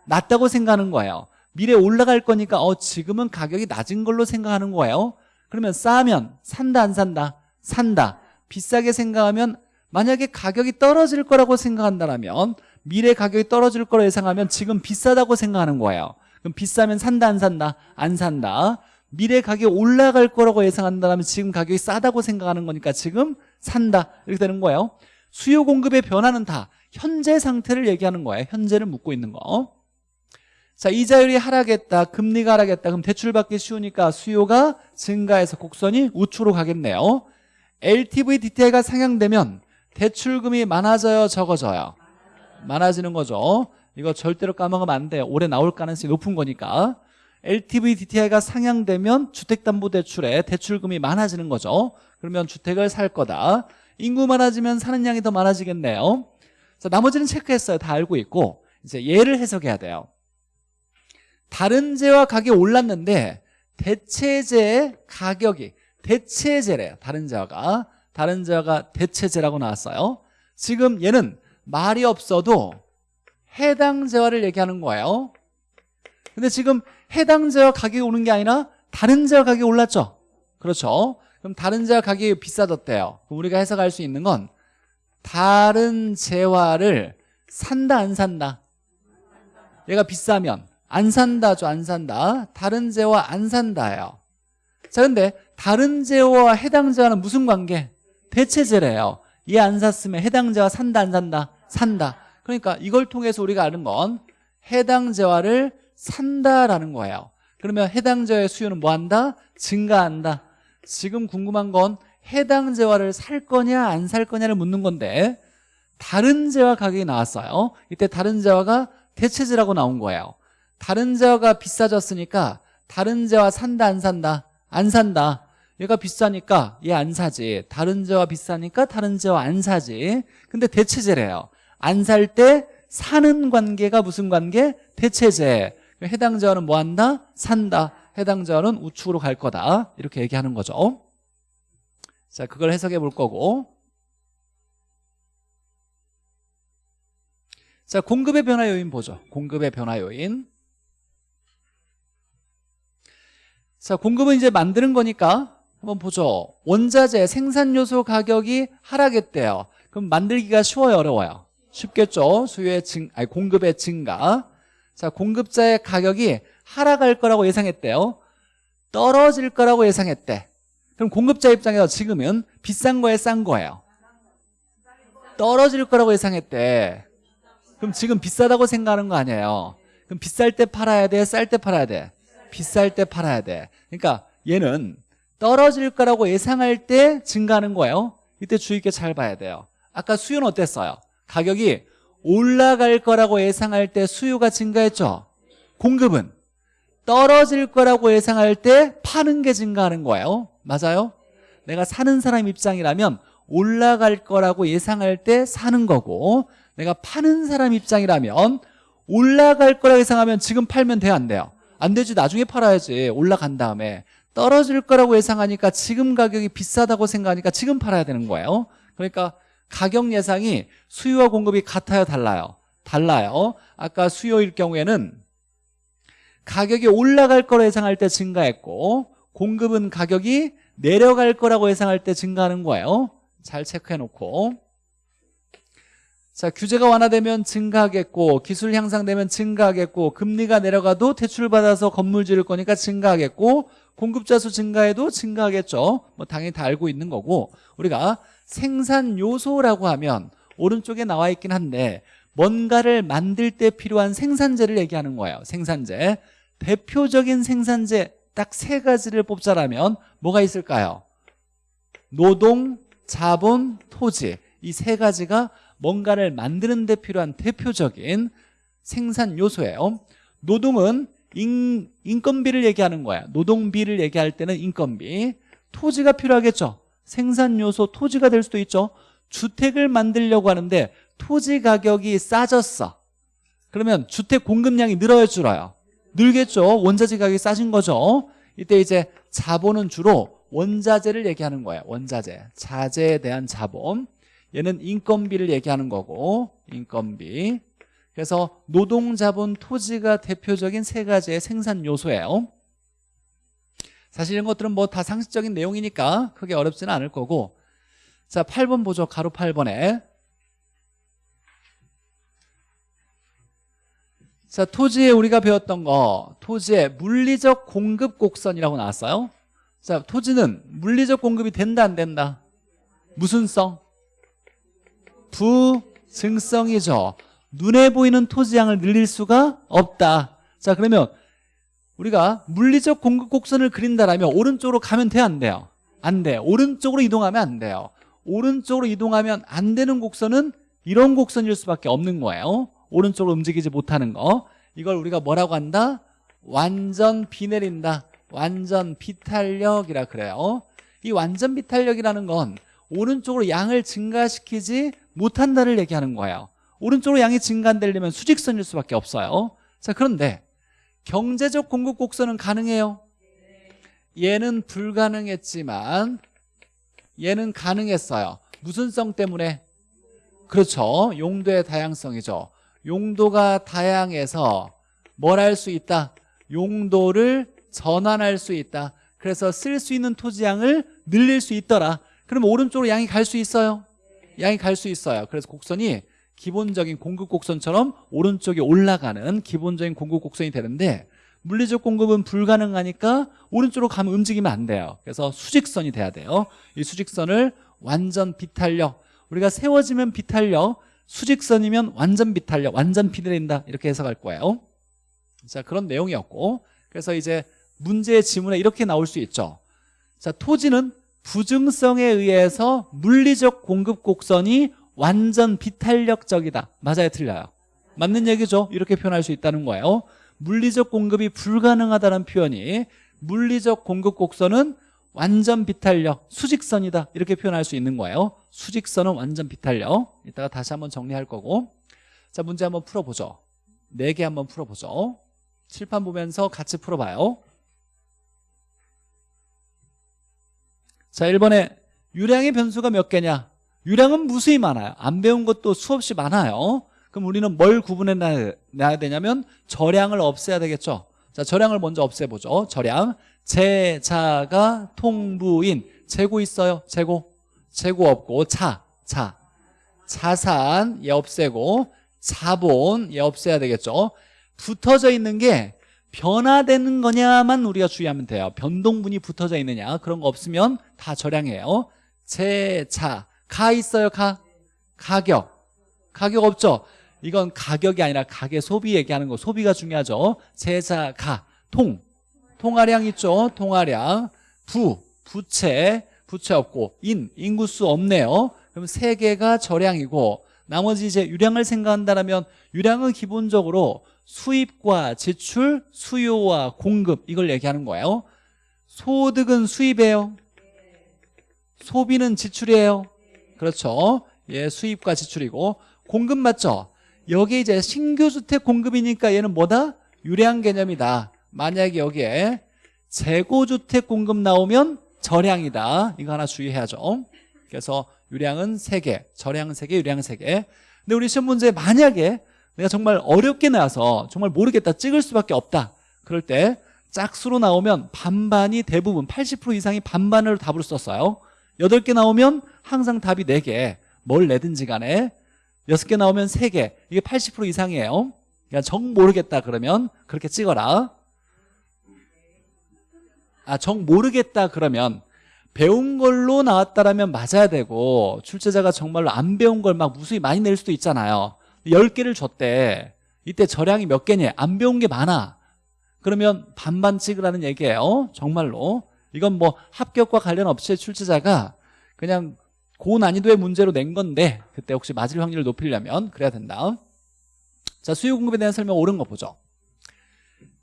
낮다고 생각하는 거예요. 미래에 올라갈 거니까 어 지금은 가격이 낮은 걸로 생각하는 거예요. 그러면 싸면 산다 안 산다? 산다. 비싸게 생각하면 만약에 가격이 떨어질 거라고 생각한다면 미래 가격이 떨어질 거로 예상하면 지금 비싸다고 생각하는 거예요 그럼 비싸면 산다 안 산다? 안 산다 미래 가격이 올라갈 거라고 예상한다면 지금 가격이 싸다고 생각하는 거니까 지금 산다 이렇게 되는 거예요 수요 공급의 변화는 다 현재 상태를 얘기하는 거예요 현재를 묻고 있는 거 자, 이자율이 하락했다. 금리가 하락했다. 그럼 대출받기 쉬우니까 수요가 증가해서 곡선이 우측으로 가겠네요. LTV DTI가 상향되면 대출금이 많아져요, 적어져요? 많아지는 거죠. 이거 절대로 까먹으면 안 돼요. 올해 나올 가능성이 높은 거니까. LTV DTI가 상향되면 주택담보대출에 대출금이 많아지는 거죠. 그러면 주택을 살 거다. 인구 많아지면 사는 양이 더 많아지겠네요. 자, 나머지는 체크했어요. 다 알고 있고. 이제 얘를 해석해야 돼요. 다른 재와 가격이 올랐는데 대체재 가격이 대체재래요. 다른 재화가 다른 재화가 대체재라고 나왔어요. 지금 얘는 말이 없어도 해당 재화를 얘기하는 거예요. 근데 지금 해당 재화 가격이 오는 게 아니라 다른 재화 가격이 올랐죠. 그렇죠. 그럼 다른 재화 가격이 비싸졌대요. 우리가 해석할 수 있는 건 다른 재화를 산다 안 산다. 얘가 비싸면 안 산다죠 안 산다 다른 재와 안 산다예요 자 근데 다른 재와 해당 재와는 무슨 관계? 대체재래요 얘 안 샀으면 해당 재와 산다 안 산다? 산다 그러니까 이걸 통해서 우리가 아는 건 해당 재화를 산다라는 거예요 그러면 해당 재화의 수요는 뭐 한다? 증가한다 지금 궁금한 건 해당 재화를 살 거냐 안 살 거냐를 묻는 건데 다른 재화 가격이 나왔어요 이때 다른 재화가 대체재라고 나온 거예요 다른 재화가 비싸졌으니까 다른 재화 산다 안 산다? 안 산다 얘가 비싸니까 얘 안 사지. 다른 재화 비싸니까 다른 재화 안 사지. 근데 대체재래요. 안 살 때 사는 관계가 무슨 관계? 대체재. 해당 재화는 뭐 한다? 산다. 해당 재화는 우측으로 갈 거다. 이렇게 얘기하는 거죠. 자 그걸 해석해 볼 거고. 자 공급의 변화 요인 보죠. 공급의 변화 요인. 자, 공급은 이제 만드는 거니까 한번 보죠. 원자재 생산 요소 가격이 하락했대요. 그럼 만들기가 쉬워요, 어려워요? 쉽겠죠. 수요의 증, 아니 공급의 증가. 자, 공급자의 가격이 하락할 거라고 예상했대요. 떨어질 거라고 예상했대. 그럼 공급자 입장에서 지금은 비싼 거에 싼 거예요. 떨어질 거라고 예상했대. 그럼 지금 비싸다고 생각하는 거 아니에요. 그럼 비쌀 때 팔아야 돼? 쌀 때 팔아야 돼? 비쌀 때 팔아야 돼 그러니까 얘는 떨어질 거라고 예상할 때 증가하는 거예요. 이때 주의 깊게 잘 봐야 돼요. 아까 수요는 어땠어요? 가격이 올라갈 거라고 예상할 때 수요가 증가했죠? 공급은 떨어질 거라고 예상할 때 파는 게 증가하는 거예요. 맞아요? 내가 사는 사람 입장이라면 올라갈 거라고 예상할 때 사는 거고 내가 파는 사람 입장이라면 올라갈 거라고 예상하면 지금 팔면 돼요 안 돼요? 안 되지. 나중에 팔아야지. 올라간 다음에 떨어질 거라고 예상하니까 지금 가격이 비싸다고 생각하니까 지금 팔아야 되는 거예요. 그러니까 가격 예상이 수요와 공급이 같아요 달라요? 달라요. 아까 수요일 경우에는 가격이 올라갈 거라고 예상할 때 증가했고 공급은 가격이 내려갈 거라고 예상할 때 증가하는 거예요. 잘 체크해 놓고. 자 규제가 완화되면 증가하겠고 기술 향상되면 증가하겠고 금리가 내려가도 대출받아서 건물 지을 거니까 증가하겠고 공급자 수 증가해도 증가하겠죠. 뭐 당연히 다 알고 있는 거고. 우리가 생산 요소라고 하면 오른쪽에 나와 있긴 한데 뭔가를 만들 때 필요한 생산재를 얘기하는 거예요. 생산재. 대표적인 생산재 딱 세 가지를 뽑자라면 뭐가 있을까요? 노동, 자본, 토지. 이 세 가지가 뭔가를 만드는 데 필요한 대표적인 생산 요소예요. 노동은 인, 인건비를 얘기하는 거야. 노동비를 얘기할 때는 인건비. 토지가 필요하겠죠. 생산 요소 토지가 될 수도 있죠. 주택을 만들려고 하는데 토지 가격이 싸졌어. 그러면 주택 공급량이 늘어요 줄어요. 늘겠죠. 원자재 가격이 싸진 거죠. 이때 이제 자본은 주로 원자재를 얘기하는 거예요 원자재. 자재에 대한 자본. 얘는 인건비를 얘기하는 거고 인건비 그래서 노동 자본 토지가 대표적인 세 가지의 생산 요소예요. 사실 이런 것들은 뭐 다 상식적인 내용이니까 크게 어렵지는 않을 거고. 자 8번 보죠. 가로 8번에. 자 토지에 우리가 배웠던 거 토지의 물리적 공급 곡선이라고 나왔어요. 자 토지는 물리적 공급이 된다 안 된다? 무슨 성? 부증성이죠 눈에 보이는 토지양을 늘릴 수가 없다 자 그러면 우리가 물리적 공급 곡선을 그린다라면 오른쪽으로 가면 돼요 안 돼요? 안 돼. 오른쪽으로 이동하면 안 돼요. 오른쪽으로 이동하면 안 되는 곡선은 이런 곡선일 수밖에 없는 거예요. 오른쪽으로 움직이지 못하는 거. 이걸 우리가 뭐라고 한다? 완전 비 내린다. 완전 비탄력이라 그래요. 이 완전 비탄력이라는 건 오른쪽으로 양을 증가시키지 못한다를 얘기하는 거예요. 오른쪽으로 양이 증가 안 되려면 수직선일 수밖에 없어요. 자, 그런데 경제적 공급 곡선은 가능해요. 얘는 불가능했지만 얘는 가능했어요 무슨 성 때문에? 그렇죠 용도의 다양성이죠 용도가 다양해서 뭘 할 수 있다? 용도를 전환할 수 있다 그래서 쓸 수 있는 토지양을 늘릴 수 있더라 그럼 오른쪽으로 양이 갈 수 있어요? 양이 갈 수 있어요 그래서 곡선이 기본적인 공급 곡선처럼 오른쪽에 올라가는 기본적인 공급 곡선이 되는데 물리적 공급은 불가능하니까 오른쪽으로 가면 움직이면 안 돼요. 그래서 수직선이 돼야 돼요. 이 수직선을 완전 비탄력 우리가 세워지면 비탄력 수직선이면 완전 비탄력 완전 비내린다. 이렇게 해석할 거예요. 자 그런 내용이었고 그래서 이제 문제의 지문에 이렇게 나올 수 있죠. 자 토지는 부증성에 의해서 물리적 공급 곡선이 완전 비탄력적이다. 맞아요? 틀려요? 맞는 얘기죠? 이렇게 표현할 수 있다는 거예요. 물리적 공급이 불가능하다는 표현이 물리적 공급 곡선은 완전 비탄력, 수직선이다. 이렇게 표현할 수 있는 거예요. 수직선은 완전 비탄력. 이따가 다시 한번 정리할 거고. 자 문제 한번 풀어보죠. 4개 한번 풀어보죠. 칠판 보면서 같이 풀어봐요. 자 1번에 유량의 변수가 몇 개냐 유량은 무수히 많아요. 안 배운 것도 수없이 많아요. 그럼 우리는 뭘 구분해 놔야 되냐면 절량을 없애야 되겠죠. 자 절량을 먼저 없애보죠. 절량 제자가 통부인. 재고 있어요. 재고. 재고 없고. 자, 자. 자산 얘 없애고 자본 얘 없애야 되겠죠. 붙어져 있는 게 변화되는 거냐만 우리가 주의하면 돼요. 변동분이 붙어져 있느냐 그런 거 없으면 다 절량이에요. 제자 가 있어요 가. 가격. 가격 없죠? 이건 가격이 아니라 가계 소비 얘기하는 거. 소비가 중요하죠. 제자 가통. 통화량 있죠? 통화량. 부. 부채. 부채 없고. 인. 인구수 없네요. 그럼 세 개가 저량이고 나머지 이제 유량을 생각한다면 유량은 기본적으로 수입과 지출 수요와 공급 이걸 얘기하는 거예요. 소득은 수입이에요. 소비는 지출이에요 그렇죠 예 수입과 지출이고 공급 맞죠 여기 이제 신규 주택 공급이니까 얘는 뭐다? 유량 개념이다. 만약에 여기에 재고주택 공급 나오면 절량이다. 이거 하나 주의해야죠. 그래서 유량은 3개, 절량은 3개, 유량은 3개. 근데 우리 시험 문제 만약에 내가 정말 어렵게 나와서 정말 모르겠다, 찍을 수밖에 없다. 그럴 때 짝수로 나오면 반반이 대부분 80% 이상이 반반을 답으로 썼어요. 8개 나오면 항상 답이 4개. 뭘 내든지 간에 여섯 개 나오면 세 개. 이게 80% 이상이에요. 그냥 정 모르겠다 그러면 그렇게 찍어라. 아, 정 모르겠다 그러면 배운 걸로 나왔다라면 맞아야 되고 출제자가 정말로 안 배운 걸 막 무수히 많이 낼 수도 있잖아요. 10개를 줬대. 이때 절량이 몇 개냐? 안 배운 게 많아. 그러면 반반 찍으라는 얘기예요. 정말로. 이건 뭐 합격과 관련 없이 출제자가 그냥 고난이도의 문제로 낸 건데 그때 혹시 맞을 확률을 높이려면 그래야 된다. 자 수요 공급에 대한 설명 옳은 거 보죠.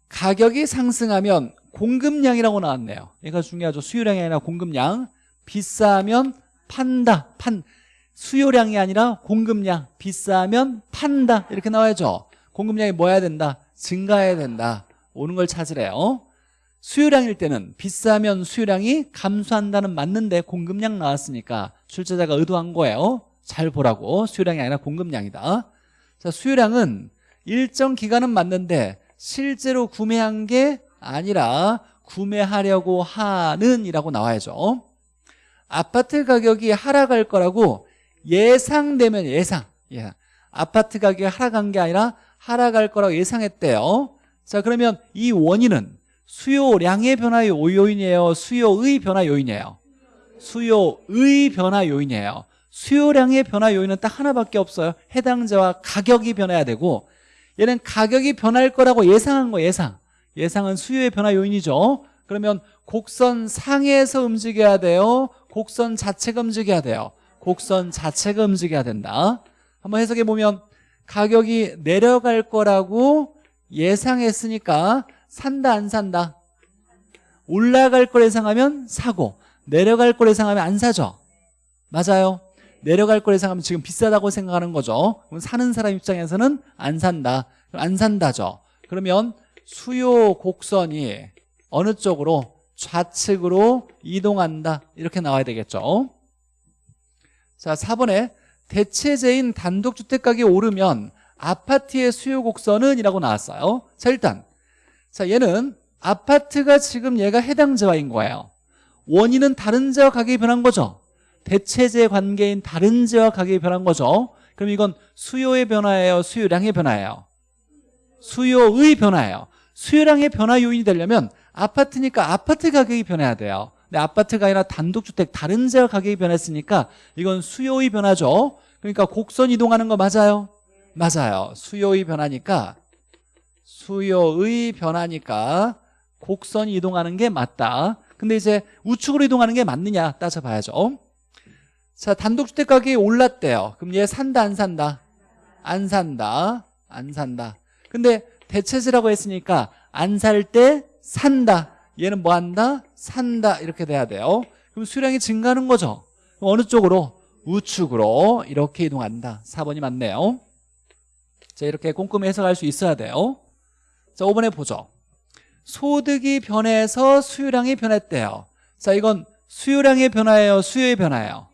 가격이 상승하면 공급량이라고 나왔네요. 얘가 중요하죠. 수요량이 아니라 공급량. 비싸면 판다. 판. 수요량이 아니라 공급량. 비싸면 판다. 이렇게 나와야죠. 공급량이 뭐 해야 된다. 증가해야 된다. 오는 걸 찾으래요 수요량일 때는 비싸면 수요량이 감소한다는 맞는데 공급량 나왔으니까 출제자가 의도한 거예요. 잘 보라고. 수요량이 아니라 공급량이다. 자 수요량은 일정 기간은 맞는데 실제로 구매한 게 아니라 구매하려고 하는 이라고 나와야죠. 아파트 가격이 하락할 거라고 예상되면 예상. 예. 아파트 가격이 하락한 게 아니라 하락할 거라고 예상했대요. 자 그러면 이 원인은 수요량의 변화 요인이에요. 수요의 변화 요인이에요. 수요의 변화 요인이에요. 수요량의 변화 요인은 딱 하나밖에 없어요. 해당자와 가격이 변해야 되고 얘는 가격이 변할 거라고 예상한 거 예상. 예상은 수요의 변화 요인이죠. 그러면 곡선 상에서 움직여야 돼요. 곡선 자체가 움직여야 돼요. 곡선 자체가 움직여야 된다. 한번 해석해 보면 가격이 내려갈 거라고 예상했으니까 산다 안 산다? 올라갈 걸 예상하면 사고 내려갈 걸 예상하면 안 사죠. 맞아요? 내려갈 걸 예상하면 지금 비싸다고 생각하는 거죠. 그럼 사는 사람 입장에서는 안 산다. 안 산다죠. 그러면 수요 곡선이 어느 쪽으로 좌측으로 이동한다. 이렇게 나와야 되겠죠. 자 4번에 대체제인 단독주택 가격이 오르면 아파트의 수요 곡선은 이라고 나왔어요. 자 일단 자 얘는 아파트가 지금 얘가 해당자와인 거예요. 원인은 다른 자와 가격이 변한 거죠. 대체제 관계인 다른 자와 가격이 변한 거죠. 그럼 이건 수요의 변화예요? 수요량의 변화예요? 수요의 변화예요. 수요량의 변화 요인이 되려면 아파트니까 아파트 가격이 변해야 돼요. 근데 아파트가 아니라 단독주택 다른 자와 가격이 변했으니까 이건 수요의 변화죠. 그러니까 곡선 이동하는 거 맞아요? 맞아요. 수요의 변화니까 수요의 변화니까 곡선이 이동하는 게 맞다. 근데 이제 우측으로 이동하는 게 맞느냐 따져봐야죠. 자 단독주택 가격이 올랐대요. 그럼 얘 산다 안 산다? 안 산다. 안 산다. 근데 대체제라고 했으니까 안 살 때 산다. 얘는 뭐 한다? 산다. 이렇게 돼야 돼요. 그럼 수량이 증가하는 거죠. 그럼 어느 쪽으로? 우측으로 이렇게 이동한다. 4번이 맞네요. 자 이렇게 꼼꼼히 해석할 수 있어야 돼요 자 5번에 보죠 소득이 변해서 수요량이 변했대요. 자 이건 수요량의 변화예요? 수요의 변화예요?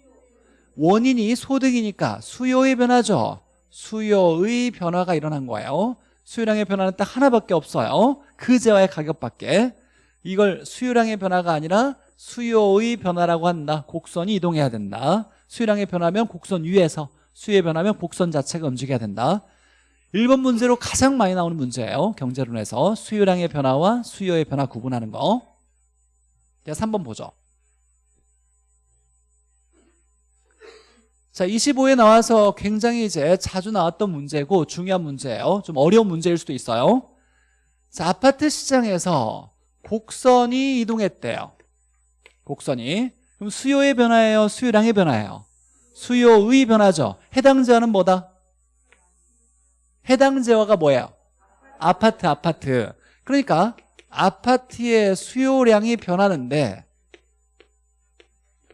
원인이 소득이니까 수요의 변화죠. 수요의 변화가 일어난 거예요. 수요량의 변화는 딱 하나밖에 없어요. 그제와의 가격밖에. 이걸 수요량의 변화가 아니라 수요의 변화라고 한다. 곡선이 이동해야 된다. 수요량의 변화면 곡선 위에서 수요의 변화면 곡선 자체가 움직여야 된다 1번 문제로 가장 많이 나오는 문제예요. 경제론에서 수요량의 변화와 수요의 변화 구분하는 거. 자, 3번 보죠. 자, 25에 나와서 굉장히 이제 자주 나왔던 문제고 중요한 문제예요. 좀 어려운 문제일 수도 있어요. 자, 아파트 시장에서 곡선이 이동했대요. 곡선이. 그럼 수요의 변화예요? 수요량의 변화예요? 수요의 변화죠. 해당자는 뭐다? 해당 재화가 뭐예요? 아파트 아파트. 그러니까 아파트의 수요량이 변하는데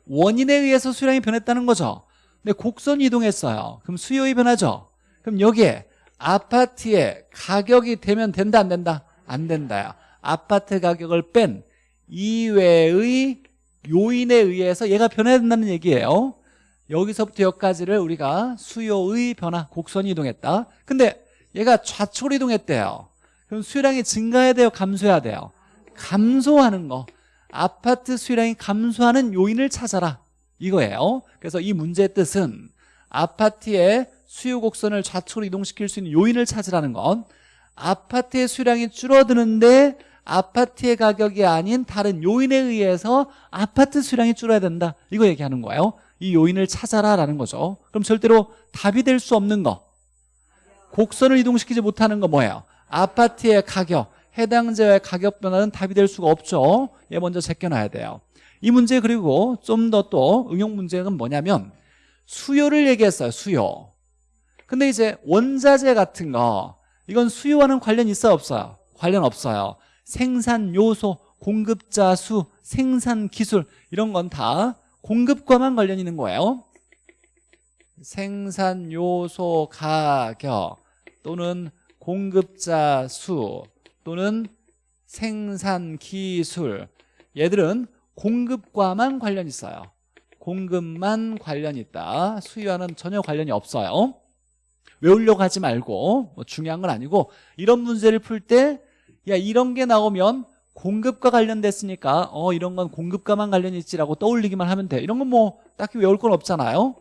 원인에 의해서 수요량이 변했다는 거죠. 근데 곡선이 이동했어요. 그럼 수요의 변하죠. 그럼 여기에 아파트의 가격이 되면 된다 안 된다? 안 된다요. 아파트 가격을 뺀 이외의 요인에 의해서 얘가 변해야 된다는 얘기예요 여기서부터 여기까지를 우리가 수요의 변화 곡선이 이동했다. 근데 얘가 좌측으로 이동했대요. 그럼 수요량이 증가해야 돼요? 감소해야 돼요? 감소하는 거. 아파트 수요량이 감소하는 요인을 찾아라. 이거예요. 그래서 이 문제의 뜻은 아파트의 수요 곡선을 좌측으로 이동시킬 수 있는 요인을 찾으라는 건 아파트의 수량이 줄어드는데 아파트의 가격이 아닌 다른 요인에 의해서 아파트 수량이 줄어야 된다. 이거 얘기하는 거예요 이 요인을 찾아라 라는 거죠. 그럼 절대로 답이 될 수 없는 거. 곡선을 이동시키지 못하는 거 뭐예요? 아파트의 가격 해당자의 가격 변화는 답이 될 수가 없죠. 얘 먼저 제껴놔야 돼요. 이 문제 그리고 좀 더 또 응용 문제는 뭐냐면 수요를 얘기했어요 수요. 근데 이제 원자재 같은 거 이건 수요와는 관련 있어요 없어요? 관련 없어요. 생산 요소, 공급자 수, 생산 기술 이런 건 다 공급과만 관련 있는 거예요. 생산 요소 가격 또는 공급자 수 또는 생산 기술. 얘들은 공급과만 관련 있어요. 공급만 관련 있다. 수요와는 전혀 관련이 없어요. 외우려고 하지 말고 뭐 중요한 건 아니고 이런 문제를 풀 때 야 이런 게 나오면 공급과 관련됐으니까 어 이런 건 공급과만 관련이 있지라고 떠올리기만 하면 돼. 이런 건 뭐 딱히 외울 건 없잖아요.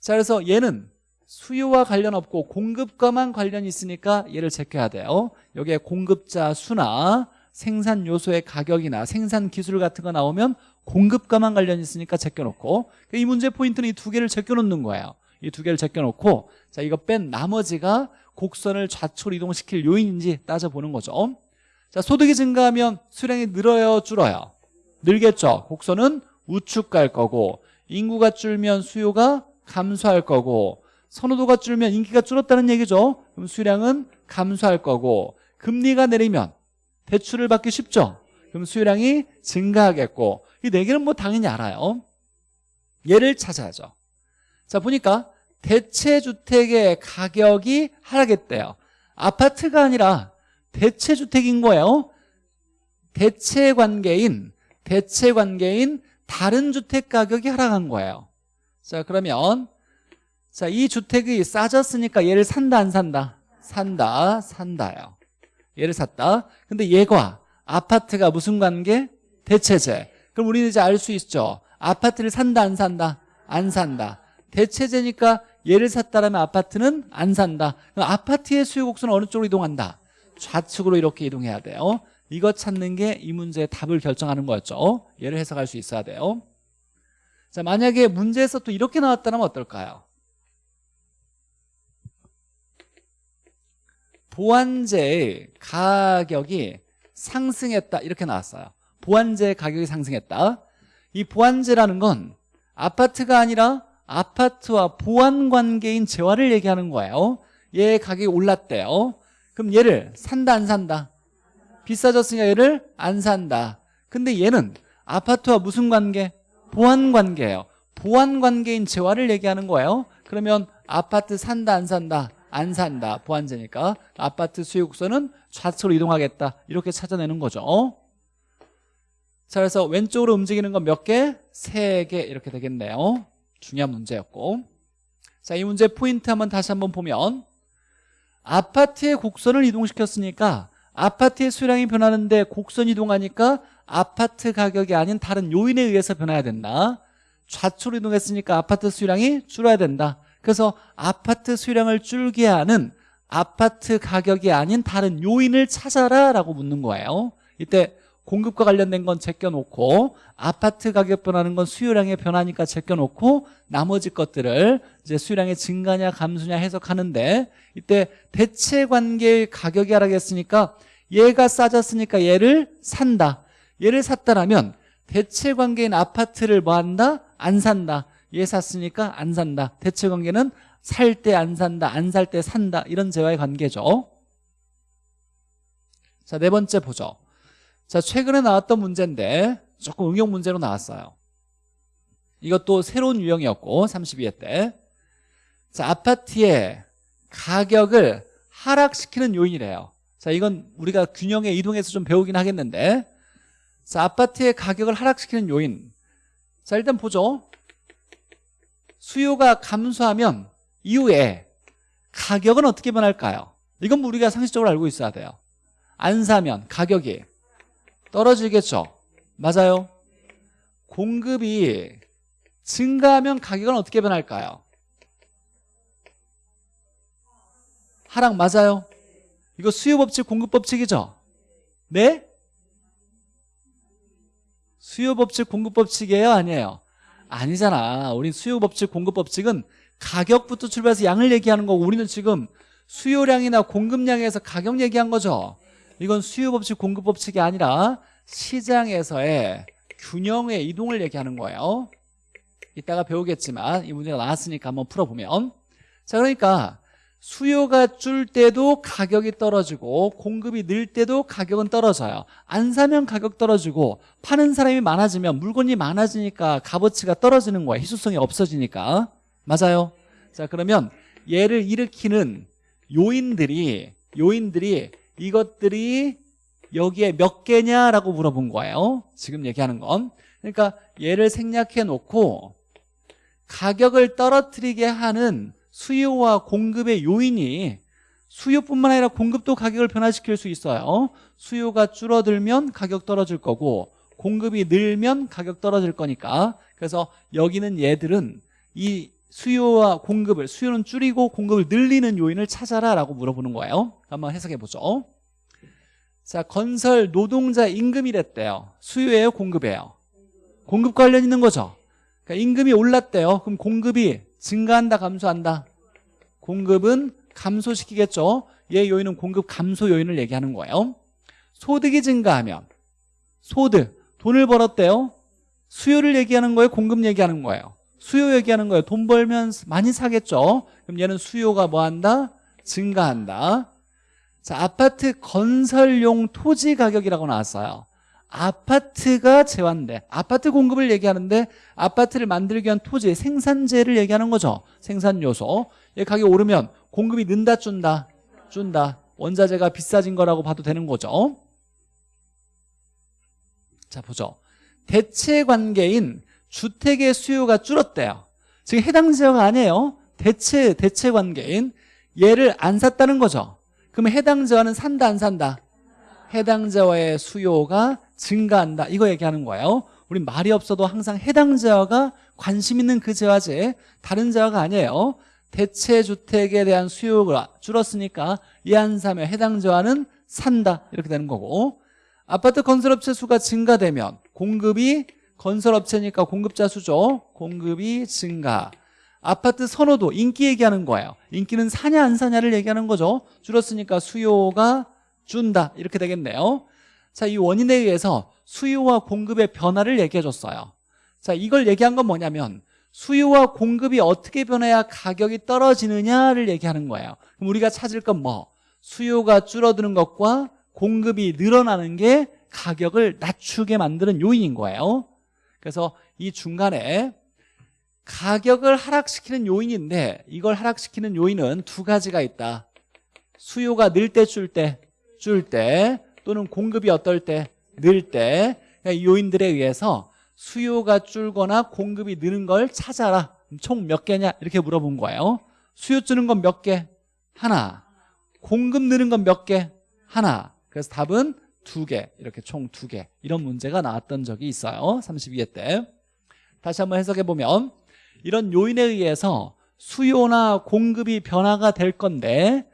자 그래서 얘는 수요와 관련 없고 공급과만 관련이 있으니까 얘를 제껴야 돼요. 여기에 공급자 수나 생산 요소의 가격이나 생산 기술 같은 거 나오면 공급과만 관련이 있으니까 제껴놓고 이 문제 포인트는 이 두 개를 제껴놓는 거예요. 이 두 개를 제껴놓고 자 이거 뺀 나머지가 곡선을 좌측으로 이동시킬 요인인지 따져보는 거죠 자 소득이 증가하면 수량이 늘어요 줄어요? 늘겠죠. 곡선은 우측 갈 거고 인구가 줄면 수요가 감소할 거고 선호도가 줄면 인기가 줄었다는 얘기죠. 그럼 수량은 감소할 거고 금리가 내리면 대출을 받기 쉽죠? 그럼 수요량이 증가하겠고 이 네 개는 뭐 당연히 알아요. 얘를 찾아야죠. 자 보니까 대체주택의 가격이 하락했대요. 아파트가 아니라 대체주택인 거예요. 대체관계인 대체관계인 다른 주택 가격이 하락한 거예요. 자 그러면 자 이 주택이 싸졌으니까 얘를 산다 안 산다? 산다 산다요. 얘를 샀다. 근데 얘가 아파트가 무슨 관계? 대체제 그럼 우리는 이제 알 수 있죠. 아파트를 산다 안 산다? 안 산다. 대체제니까 얘를 샀다라면 아파트는 안 산다. 아파트의 수요 곡선은 어느 쪽으로 이동한다? 좌측으로 이렇게 이동해야 돼요. 이거 찾는 게 이 문제의 답을 결정하는 거였죠. 얘를 해석할 수 있어야 돼요. 자 만약에 문제에서 또 이렇게 나왔다면 어떨까요? 보완제의 가격이 상승했다. 이렇게 나왔어요. 보완제 가격이 상승했다. 이 보완제라는 건 아파트가 아니라 아파트와 보완 관계인 재화를 얘기하는 거예요. 얘 가격이 올랐대요 그럼 얘를 산다 안 산다? 비싸졌으니까 얘를 안 산다. 근데 얘는 아파트와 무슨 관계? 보완관계예요. 보완관계인 재화를 얘기하는 거예요. 그러면 아파트 산다 안 산다? 안 산다. 보완제니까. 아파트 수요국선은 좌측으로 이동하겠다. 이렇게 찾아내는 거죠. 자 그래서 왼쪽으로 움직이는 건 몇 개? 세 개 이렇게 되겠네요. 중요한 문제였고. 자 이 문제 포인트 한번 다시 한번 보면 아파트의 곡선을 이동시켰으니까 아파트의 수량이 변하는데 곡선 이동하니까 아파트 가격이 아닌 다른 요인에 의해서 변해야 된다. 좌측으로 이동했으니까 아파트 수량이 줄어야 된다. 그래서 아파트 수량을 줄게 하는 아파트 가격이 아닌 다른 요인을 찾아라 라고 묻는 거예요. 이때 공급과 관련된 건 제껴놓고 아파트 가격 변하는 건 수요량의 변화니까 제껴놓고 나머지 것들을 이제 수요량의 증가냐 감소냐 해석하는데 이때 대체 관계의 가격이 하락했으니까 얘가 싸졌으니까 얘를 산다. 얘를 샀다라면 대체 관계인 아파트를 뭐 한다? 안 산다. 얘 샀으니까 안 산다. 대체 관계는 살 때 안 산다 안 살 때 산다. 이런 재화의 관계죠. 자 네 번째 보죠 자 최근에 나왔던 문제인데 조금 응용 문제로 나왔어요. 이것도 새로운 유형이었고 32회 때자 아파트의 가격을 하락시키는 요인이래요. 자 이건 우리가 균형에 이동해서 좀 배우긴 하겠는데. 자 아파트의 가격을 하락시키는 요인. 자 일단 보죠. 수요가 감소하면 이후에 가격은 어떻게 변할까요? 이건 우리가 상식적으로 알고 있어야 돼요. 안 사면 가격이 떨어지겠죠 맞아요 공급이 증가하면 가격은 어떻게 변할까요? 하락 맞아요? 이거 수요법칙 공급법칙이죠? 네? 수요법칙 공급법칙이에요? 아니에요? 아니잖아 우리 수요법칙 공급법칙은 가격부터 출발해서 양을 얘기하는 거고 우리는 지금 수요량이나 공급량에서 가격 얘기한 거죠 이건 수요 법칙 공급 법칙이 아니라 시장에서의 균형의 이동을 얘기하는 거예요. 이따가 배우겠지만 이 문제가 나왔으니까 한번 풀어보면. 자 그러니까 수요가 줄 때도 가격이 떨어지고 공급이 늘 때도 가격은 떨어져요. 안 사면 가격 떨어지고 파는 사람이 많아지면 물건이 많아지니까 값어치가 떨어지는 거예요. 희소성이 없어지니까. 맞아요? 자 그러면 얘를 일으키는 요인들이 요인들이 이것들이 여기에 몇 개냐라고 물어본 거예요. 지금 얘기하는 건. 그러니까 얘를 생략해 놓고 가격을 떨어뜨리게 하는 수요와 공급의 요인이 수요뿐만 아니라 공급도 가격을 변화시킬 수 있어요. 수요가 줄어들면 가격 떨어질 거고 공급이 늘면 가격 떨어질 거니까. 그래서 여기는 얘들은 이 수요와 공급을 수요는 줄이고 공급을 늘리는 요인을 찾아라 라고 물어보는 거예요. 한번 해석해 보죠. 자, 건설 노동자 임금이랬대요. 수요예요, 공급이에요? 공급 관련 있는 거죠. 그러니까 임금이 올랐대요. 그럼 공급이 증가한다, 감소한다? 공급은 감소시키겠죠. 얘 요인은 공급 감소 요인을 얘기하는 거예요. 소득이 증가하면 소득, 돈을 벌었대요. 수요를 얘기하는 거예요, 공급 얘기하는 거예요. 수요 얘기하는 거예요. 돈 벌면 많이 사겠죠. 그럼 얘는 수요가 뭐 한다? 증가한다. 자, 아파트 건설용 토지 가격이라고 나왔어요. 아파트가 제한돼. 아파트 공급을 얘기하는데 아파트를 만들기 위한 토지, 생산재를 얘기하는 거죠. 생산 요소. 얘 가격 오르면 공급이 는다 준다? 준다. 원자재가 비싸진 거라고 봐도 되는 거죠. 자, 보죠. 대체 관계인 주택의 수요가 줄었대요. 지금 해당 지역 아니에요. 대체 대체 관계인 얘를 안 샀다는 거죠. 그러면 해당 지역은 산다 안 산다? 해당 지역의 수요가 증가한다. 이거 얘기하는 거예요. 우리 말이 없어도 항상 해당 지역가 관심 있는 그 지역지 다른 지역가 아니에요. 대체 주택에 대한 수요가 줄었으니까 이안 사면 해당 지역은 산다. 이렇게 되는 거고 아파트 건설업체 수가 증가되면 공급이 건설업체니까 공급자 수죠. 공급이 증가. 아파트 선호도, 인기 얘기하는 거예요. 인기는 사냐 안 사냐를 얘기하는 거죠. 줄었으니까 수요가 준다. 이렇게 되겠네요. 자, 이 원인에 의해서 수요와 공급의 변화를 얘기해 줬어요. 자, 이걸 얘기한 건 뭐냐면 수요와 공급이 어떻게 변해야 가격이 떨어지느냐를 얘기하는 거예요. 그럼 우리가 찾을 건 뭐? 수요가 줄어드는 것과 공급이 늘어나는 게 가격을 낮추게 만드는 요인인 거예요. 그래서 이 중간에 가격을 하락시키는 요인인데 이걸 하락시키는 요인은 두 가지가 있다. 수요가 늘 때 줄 때, 줄 때 또는 공급이 어떨 때, 늘 때. 그러니까 이 요인들에 의해서 수요가 줄거나 공급이 느는 걸 찾아라. 총 몇 개냐? 이렇게 물어본 거예요. 수요 주는 건 몇 개? 하나. 공급 느는 건 몇 개? 하나. 그래서 답은 두 개, 이렇게 총 두 개. 이런 문제가 나왔던 적이 있어요. 32회 때. 다시 한번 해석해 보면 이런 요인에 의해서 수요나 공급이 변화가 될 건데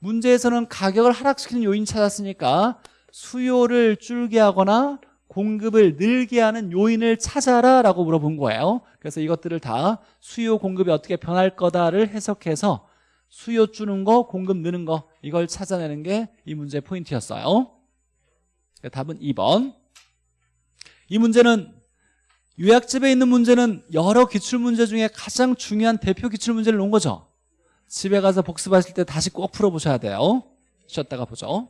문제에서는 가격을 하락시키는 요인 찾았으니까 수요를 줄게 하거나 공급을 늘게 하는 요인을 찾아라 라고 물어본 거예요 그래서 이것들을 다 수요 공급이 어떻게 변할 거다를 해석해서 수요 주는 거 공급 느는 거 이걸 찾아내는 게 이 문제의 포인트였어요 답은 2번. 이 문제는 요약집에 있는 문제는 여러 기출문제 중에 가장 중요한 대표 기출문제를 놓은 거죠. 집에 가서 복습하실 때 다시 꼭 풀어보셔야 돼요. 쉬었다가 보죠